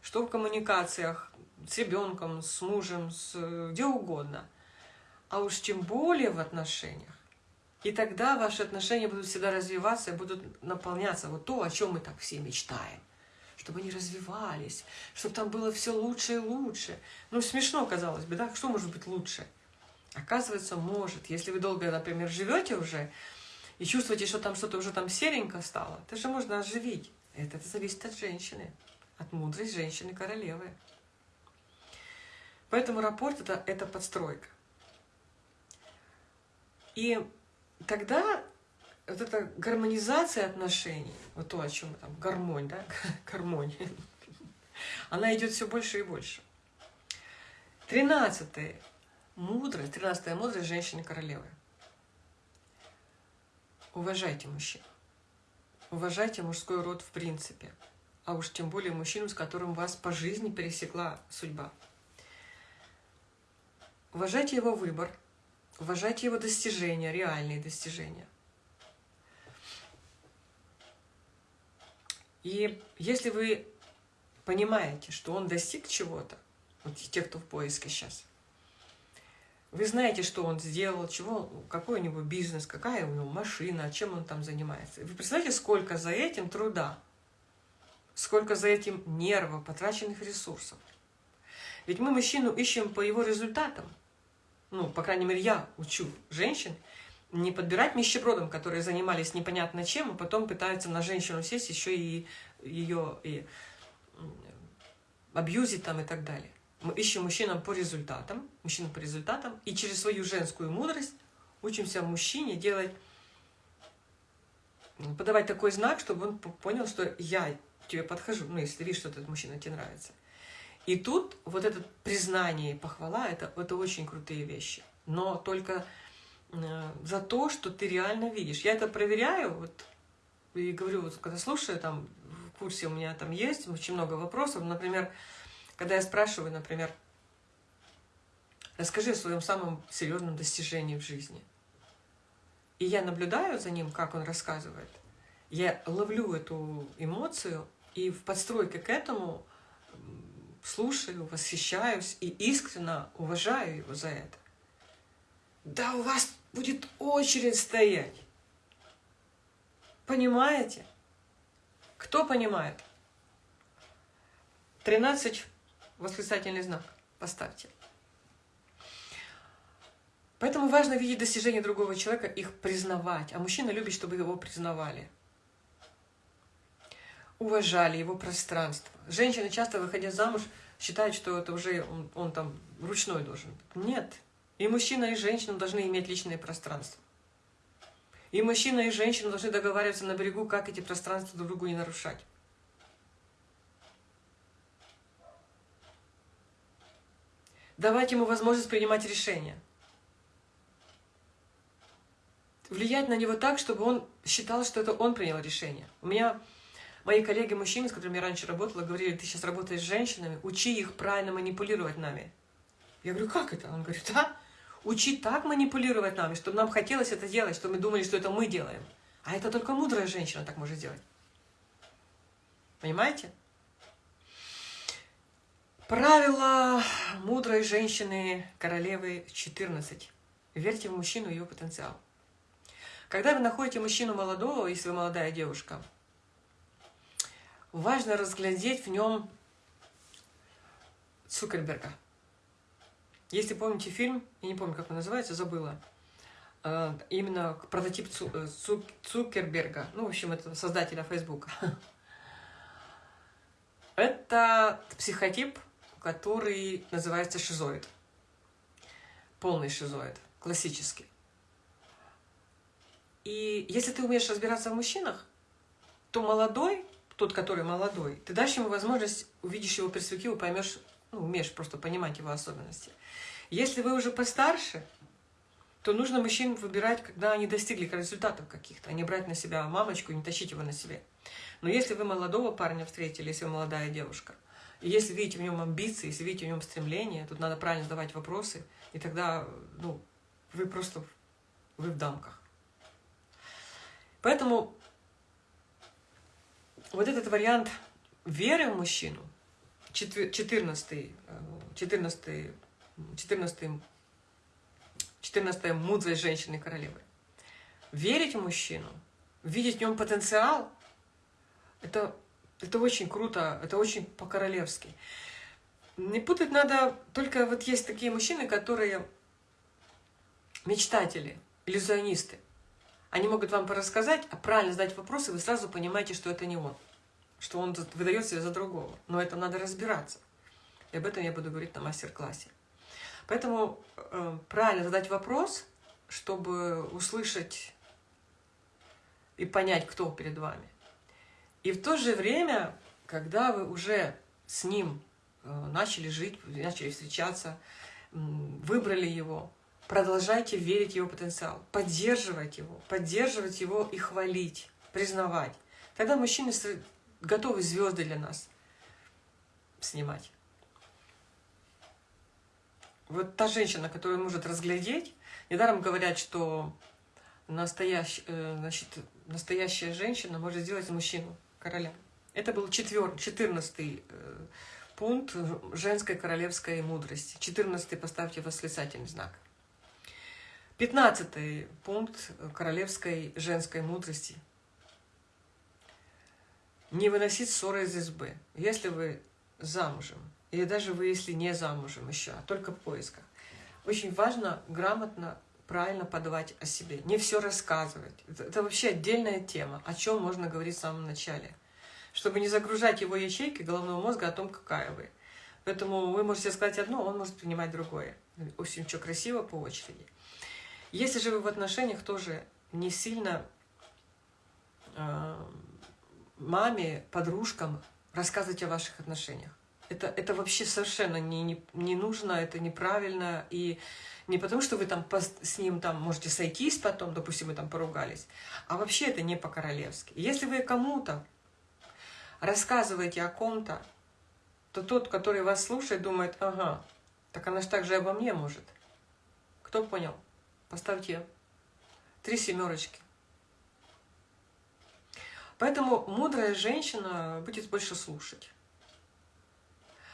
что в коммуникациях с ребенком, с мужем, с, где угодно. А уж тем более в отношениях. И тогда ваши отношения будут всегда развиваться и будут наполняться. Вот то, о чем мы так все мечтаем. Чтобы они развивались, чтобы там было все лучше и лучше. Ну, смешно, казалось бы, да? Что может быть лучше? Оказывается, может. Если вы долго, например, живете уже и чувствуете, что там что-то уже там серенько стало, это же можно оживить. Это, это зависит от женщины, от мудрой женщины-королевы. Поэтому рапорт это, – это подстройка. И тогда вот эта гармонизация отношений, вот то, о чем там, гармонь, да, (laughs) гармония, она идет все больше и больше. Тринадцатое мудрость, тринадцатая мудрость женщины-королевы. Уважайте мужчин. Уважайте мужской род в принципе. А уж тем более мужчину, с которым вас по жизни пересекла судьба. Уважайте его выбор. Уважайте его достижения, реальные достижения. И если вы понимаете, что он достиг чего-то, вот те, кто в поиске сейчас – вы знаете, что он сделал, чего, какой у него бизнес, какая у него машина, чем он там занимается. Вы представляете, сколько за этим труда, сколько за этим нервов, потраченных ресурсов. Ведь мы мужчину ищем по его результатам. Ну, по крайней мере, я учу женщин не подбирать нищебродам, которые занимались непонятно чем, а потом пытаются на женщину сесть, еще и ее и абьюзить там и так далее. Мы ищем мужчинам по результатам, мужчинам по результатам, и через свою женскую мудрость учимся мужчине делать, подавать такой знак, чтобы он понял, что я тебе подхожу, ну, если видишь, что этот мужчина тебе нравится. И тут вот это признание и похвала, это, это очень крутые вещи. Но только э, за то, что ты реально видишь. Я это проверяю, вот, и говорю, вот, когда слушаю, там, в курсе у меня там есть очень много вопросов, например, когда я спрашиваю, например, расскажи о своем самом серьезном достижении в жизни. И я наблюдаю за ним, как он рассказывает. Я ловлю эту эмоцию и в подстройке к этому слушаю, восхищаюсь и искренне уважаю его за это. Да у вас будет очередь стоять. Понимаете? Кто понимает? 13 восклицательный знак поставьте. Поэтому важно видеть достижения другого человека, их признавать. А мужчина любит, чтобы его признавали. Уважали его пространство. Женщины часто, выходя замуж, считают, что это уже он, он там ручной должен. Нет. И мужчина, и женщина должны иметь личное пространство. И мужчина, и женщина должны договариваться на берегу, как эти пространства друг другу не нарушать. давать ему возможность принимать решения. Влиять на него так, чтобы он считал, что это он принял решение. У меня мои коллеги-мужчины, с которыми я раньше работала, говорили, ты сейчас работаешь с женщинами, учи их правильно манипулировать нами. Я говорю, как это? Он говорит, да, учи так манипулировать нами, чтобы нам хотелось это делать, чтобы мы думали, что это мы делаем. А это только мудрая женщина так может делать. Понимаете? Правило мудрой женщины, королевы 14. Верьте в мужчину и его потенциал. Когда вы находите мужчину молодого, если вы молодая девушка, важно разглядеть в нем Цукерберга. Если помните фильм, я не помню, как он называется, забыла, э, именно прототип э, Цукерберга, ну, в общем, это создателя Фейсбука. (laughs) Это психотип который называется шизоид. Полный шизоид, классический. И если ты умеешь разбираться в мужчинах, то молодой тот, который молодой, ты дашь ему возможность, увидишь его перспективу, поймешь, ну, умеешь просто понимать его особенности. Если вы уже постарше, то нужно мужчин выбирать, когда они достигли результатов каких-то, а не брать на себя мамочку и не тащить его на себе. Но если вы молодого парня встретили, если вы молодая девушка, и если видите в нем амбиции, если видите в нем стремление, тут надо правильно задавать вопросы, и тогда ну, вы просто вы в дамках. Поэтому вот этот вариант веры в мужчину, 14, 14, 14, 14 мудрость женщины королевы. Верить в мужчину, видеть в нем потенциал, это, это очень круто, это очень по-королевски. Не путать надо, только вот есть такие мужчины, которые мечтатели, иллюзионисты. Они могут вам порассказать, а правильно задать вопросы, вы сразу понимаете, что это не он, что он выдает себя за другого. Но это надо разбираться. И об этом я буду говорить на мастер-классе. Поэтому э, правильно задать вопрос, чтобы услышать и понять, кто перед вами. И в то же время, когда вы уже с ним э, начали жить, начали встречаться, выбрали его, продолжайте верить в его потенциал, поддерживать его, поддерживать его и хвалить, признавать. Тогда мужчины готовы звезды для нас снимать. Вот та женщина, которая может разглядеть, недаром говорят, что настоящ, э, значит, настоящая женщина может сделать мужчину короля. Это был четвер, четырнадцатый э, пункт женской королевской мудрости. Четырнадцатый поставьте восклицательный знак. Пятнадцатый пункт королевской женской мудрости. Не выносить ссоры из избы. Если вы замужем, или даже вы, если не замужем еще, а только в поисках, очень важно грамотно, правильно подавать о себе. Не все рассказывать. Это, это вообще отдельная тема, о чем можно говорить в самом начале. Чтобы не загружать его ячейки головного мозга о том, какая вы. Поэтому вы можете сказать одно, он может принимать другое. Очень что красиво по очереди. Если же вы в отношениях тоже не сильно э, маме, подружкам рассказывать о ваших отношениях. Это, это вообще совершенно не, не, не нужно, это неправильно. И не потому, что вы там с ним там можете сойтись потом, допустим, вы там поругались, а вообще это не по-королевски. Если вы кому-то рассказываете о ком-то, то тот, который вас слушает, думает, ага, так она же так же обо мне может. Кто понял? Поставьте три семерочки. Поэтому мудрая женщина будет больше слушать.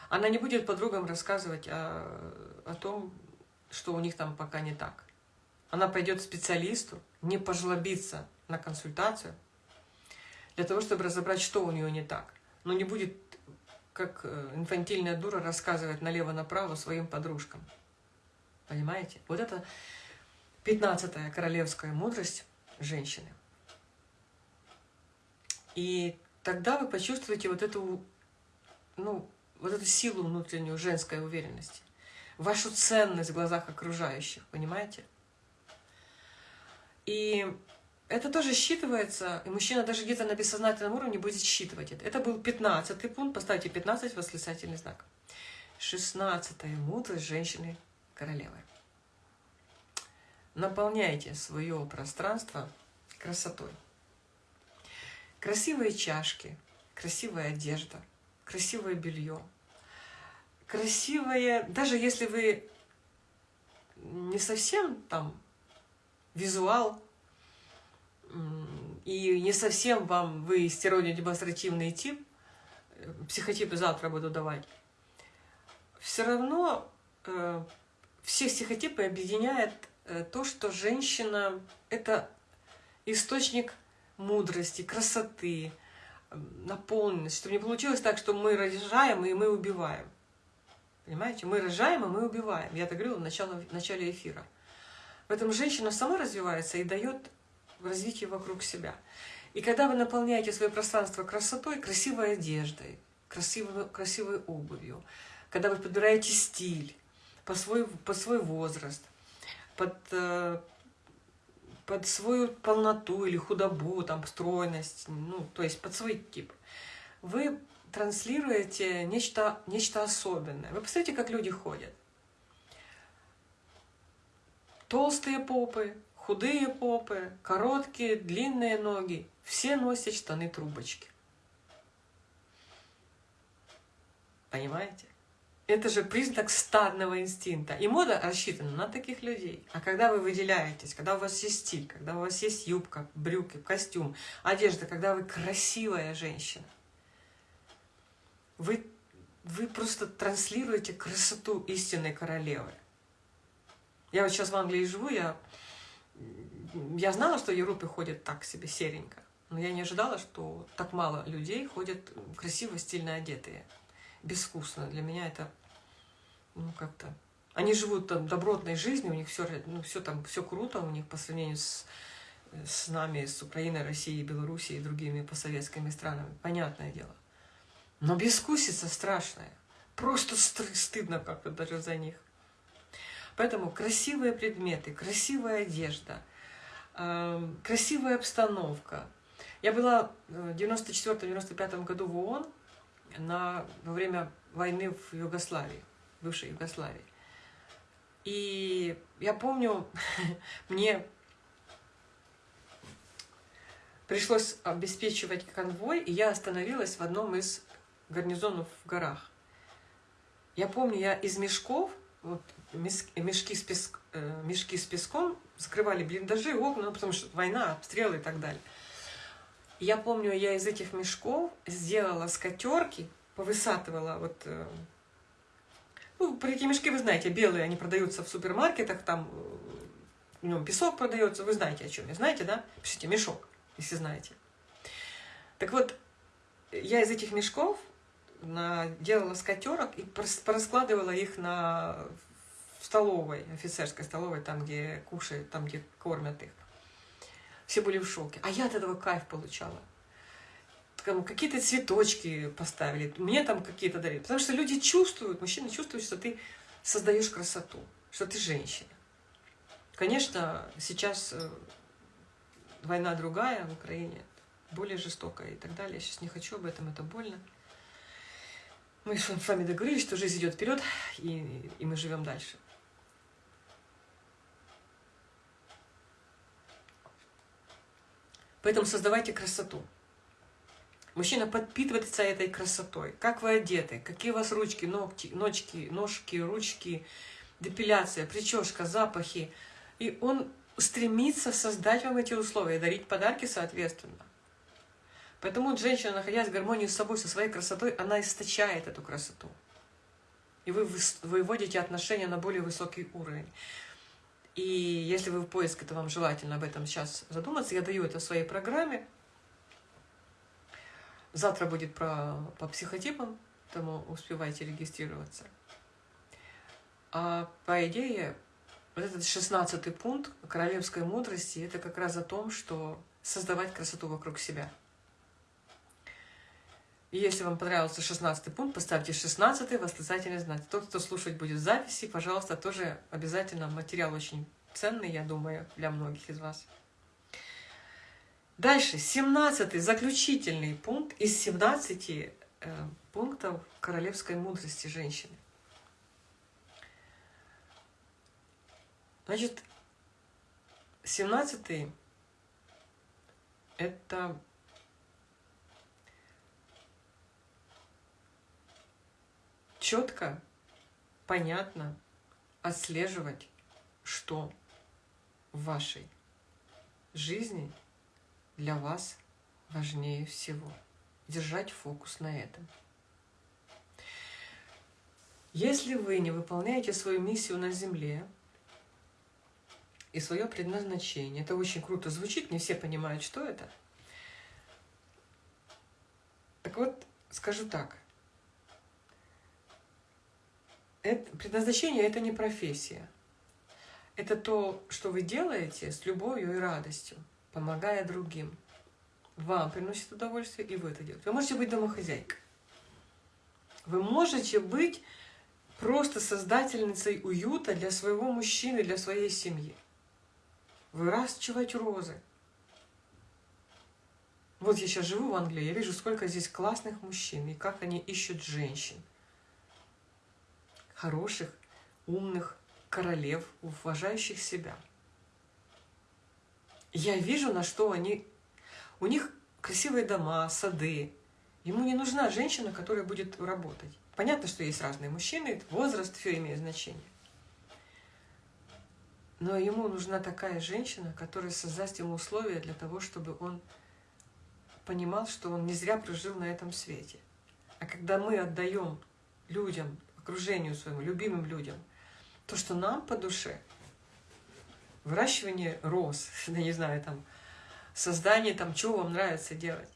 Она не будет подругам рассказывать о, о том, что у них там пока не так. Она пойдет к специалисту, не пожлобиться на консультацию, для того, чтобы разобрать, что у нее не так. Но не будет, как э, инфантильная дура, рассказывать налево-направо своим подружкам. Понимаете? Вот это пятнадцатая королевская мудрость женщины. И тогда вы почувствуете вот эту, ну, вот эту силу внутреннюю женской уверенности, вашу ценность в глазах окружающих, понимаете? И это тоже считывается, и мужчина даже где-то на бессознательном уровне будет считывать это. Это был 15 пункт, поставьте 15 восклицательный знак. 16 мудрость женщины королевы. Наполняйте свое пространство красотой. Красивые чашки, красивая одежда, красивое белье, красивое, даже если вы не совсем там визуал, и не совсем вам вы стероидно-демонстративный тип, э, психотипы завтра буду давать, все равно э, все психотипы объединяет э, то, что женщина – это источник мудрости, красоты, наполненности, чтобы не получилось так, что мы рожаем и мы убиваем. Понимаете? Мы рожаем, и мы убиваем. Я это говорила в начале, в начале эфира. Поэтому женщина сама развивается и дает развитие вокруг себя. И когда вы наполняете свое пространство красотой, красивой одеждой, красивой, красивой обувью, когда вы подбираете стиль по свой, под свой возраст, под, э, под свою полноту или худобу, там, стройность, ну, то есть под свой тип, вы транслируете нечто, нечто особенное. Вы посмотрите, как люди ходят. Толстые попы, худые попы, короткие, длинные ноги. Все носят штаны-трубочки. Понимаете? Это же признак стадного инстинкта. И мода рассчитана на таких людей. А когда вы выделяетесь, когда у вас есть стиль, когда у вас есть юбка, брюки, костюм, одежда, когда вы красивая женщина, вы, вы просто транслируете красоту истинной королевы. Я вот сейчас в Англии живу, я, я знала, что в Европе ходят так себе серенько, но я не ожидала, что так мало людей ходят красиво, стильно одетые, безвкусно. Для меня это, ну, как-то... Они живут там добротной жизнью, у них все, ну, все там, все круто у них по сравнению с, с нами, с Украиной, Россией, Белоруссией и другими постсоветскими странами. Понятное дело. Но безвкусица страшная. Просто стыдно как-то даже за них. Поэтому красивые предметы, красивая одежда, э, красивая обстановка. Я была в 94-95 году в ООН на, во время войны в Югославии, бывшей Югославии. И я помню, (laughs) мне пришлось обеспечивать конвой, и я остановилась в одном из гарнизонов в горах. Я помню, я из мешков вот, мешки с, песк, э, мешки с песком скрывали блиндажи, окна, ну, потому что война, обстрелы и так далее. я помню, я из этих мешков сделала скатерки, повысатывала вот... Ну, эти мешки, вы знаете, белые, они продаются в супермаркетах, там э, в нем песок продается, вы знаете о чем я, знаете, да? Пишите мешок, если знаете. Так вот, я из этих мешков на, делала скатерок и пораскладывала их на, в столовой, офицерской столовой, там, где кушают, там, где кормят их. Все были в шоке. А я от этого кайф получала. Какие-то цветочки поставили, мне там какие-то дарили. Потому что люди чувствуют, мужчины чувствуют, что ты создаешь красоту, что ты женщина. Конечно, сейчас э, война другая в Украине, более жестокая и так далее. Я сейчас не хочу об этом, это больно. Мы с вами договорились, что жизнь идет вперед, и, и мы живем дальше. Поэтому создавайте красоту. Мужчина подпитывается этой красотой. Как вы одеты, какие у вас ручки, ногти, ножки, ножки, ручки, депиляция, прическа, запахи. И он стремится создать вам эти условия, дарить подарки соответственно. Поэтому женщина, находясь в гармонии с собой, со своей красотой, она источает эту красоту. И вы выводите отношения на более высокий уровень. И если вы в поиске, то вам желательно об этом сейчас задуматься. Я даю это в своей программе. Завтра будет про, по психотипам, поэтому успевайте регистрироваться. А по идее, вот этот шестнадцатый пункт королевской мудрости, это как раз о том, что создавать красоту вокруг себя – и если вам понравился 16 пункт, поставьте 16 восклицательный знак. Тот, кто слушать будет записи, пожалуйста, тоже обязательно материал очень ценный, я думаю, для многих из вас. Дальше, 17 заключительный пункт из 17 э, пунктов королевской мудрости женщины. Значит, 17 это четко, понятно отслеживать, что в вашей жизни для вас важнее всего. Держать фокус на этом. Если вы не выполняете свою миссию на Земле и свое предназначение, это очень круто звучит, не все понимают, что это. Так вот, скажу так, это, предназначение – это не профессия. Это то, что вы делаете с любовью и радостью, помогая другим. Вам приносит удовольствие, и вы это делаете. Вы можете быть домохозяйкой. Вы можете быть просто создательницей уюта для своего мужчины, для своей семьи. Выращивать розы. Вот я сейчас живу в Англии, я вижу, сколько здесь классных мужчин, и как они ищут женщин. Хороших, умных, королев, уважающих себя. Я вижу, на что они... У них красивые дома, сады. Ему не нужна женщина, которая будет работать. Понятно, что есть разные мужчины, возраст, все имеет значение. Но ему нужна такая женщина, которая создаст ему условия для того, чтобы он понимал, что он не зря прожил на этом свете. А когда мы отдаем людям, окружению своему, любимым людям, то, что нам по душе, выращивание роз, (laughs) я не знаю, там, создание, там, чего вам нравится делать.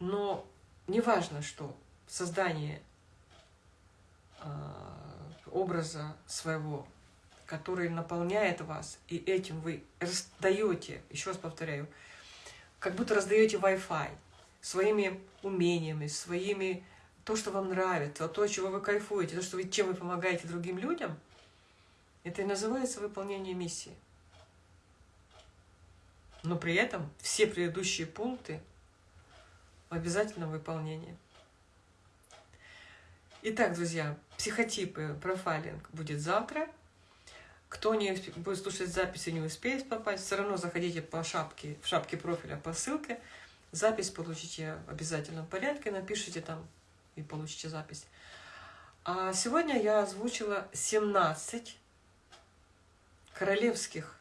Но неважно, что создание э, образа своего который наполняет вас, и этим вы раздаете, еще раз повторяю, как будто раздаете Wi-Fi своими умениями, своими то, что вам нравится, то, чего вы кайфуете, то, что вы, чем вы помогаете другим людям, это и называется выполнение миссии. Но при этом все предыдущие пункты в обязательном. Итак, друзья, психотипы, профайлинг будет завтра. Кто не будет слушать записи, не успеет попасть, все равно заходите по шапке, в шапке профиля по ссылке. Запись получите в обязательном порядке, напишите там и получите запись. А сегодня я озвучила 17 королевских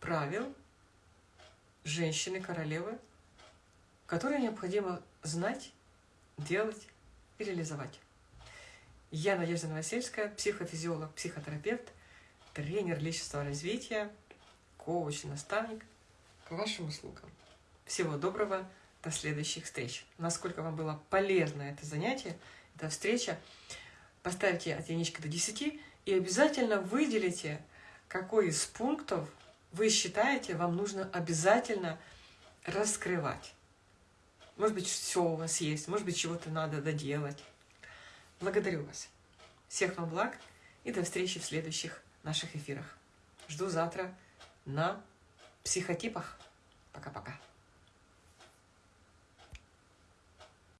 правил женщины-королевы, которые необходимо знать, делать и реализовать. Я Надежда Новосельская, психофизиолог, психотерапевт, тренер личностного развития, коуч, наставник. К вашим услугам. Всего доброго, до следующих встреч. Насколько вам было полезно это занятие, эта встреча, поставьте от единички до 10 и обязательно выделите, какой из пунктов вы считаете, вам нужно обязательно раскрывать. Может быть, все у вас есть, может быть, чего-то надо доделать. Благодарю вас. Всех вам благ и до встречи в следующих наших эфирах. Жду завтра на психотипах. Пока-пока.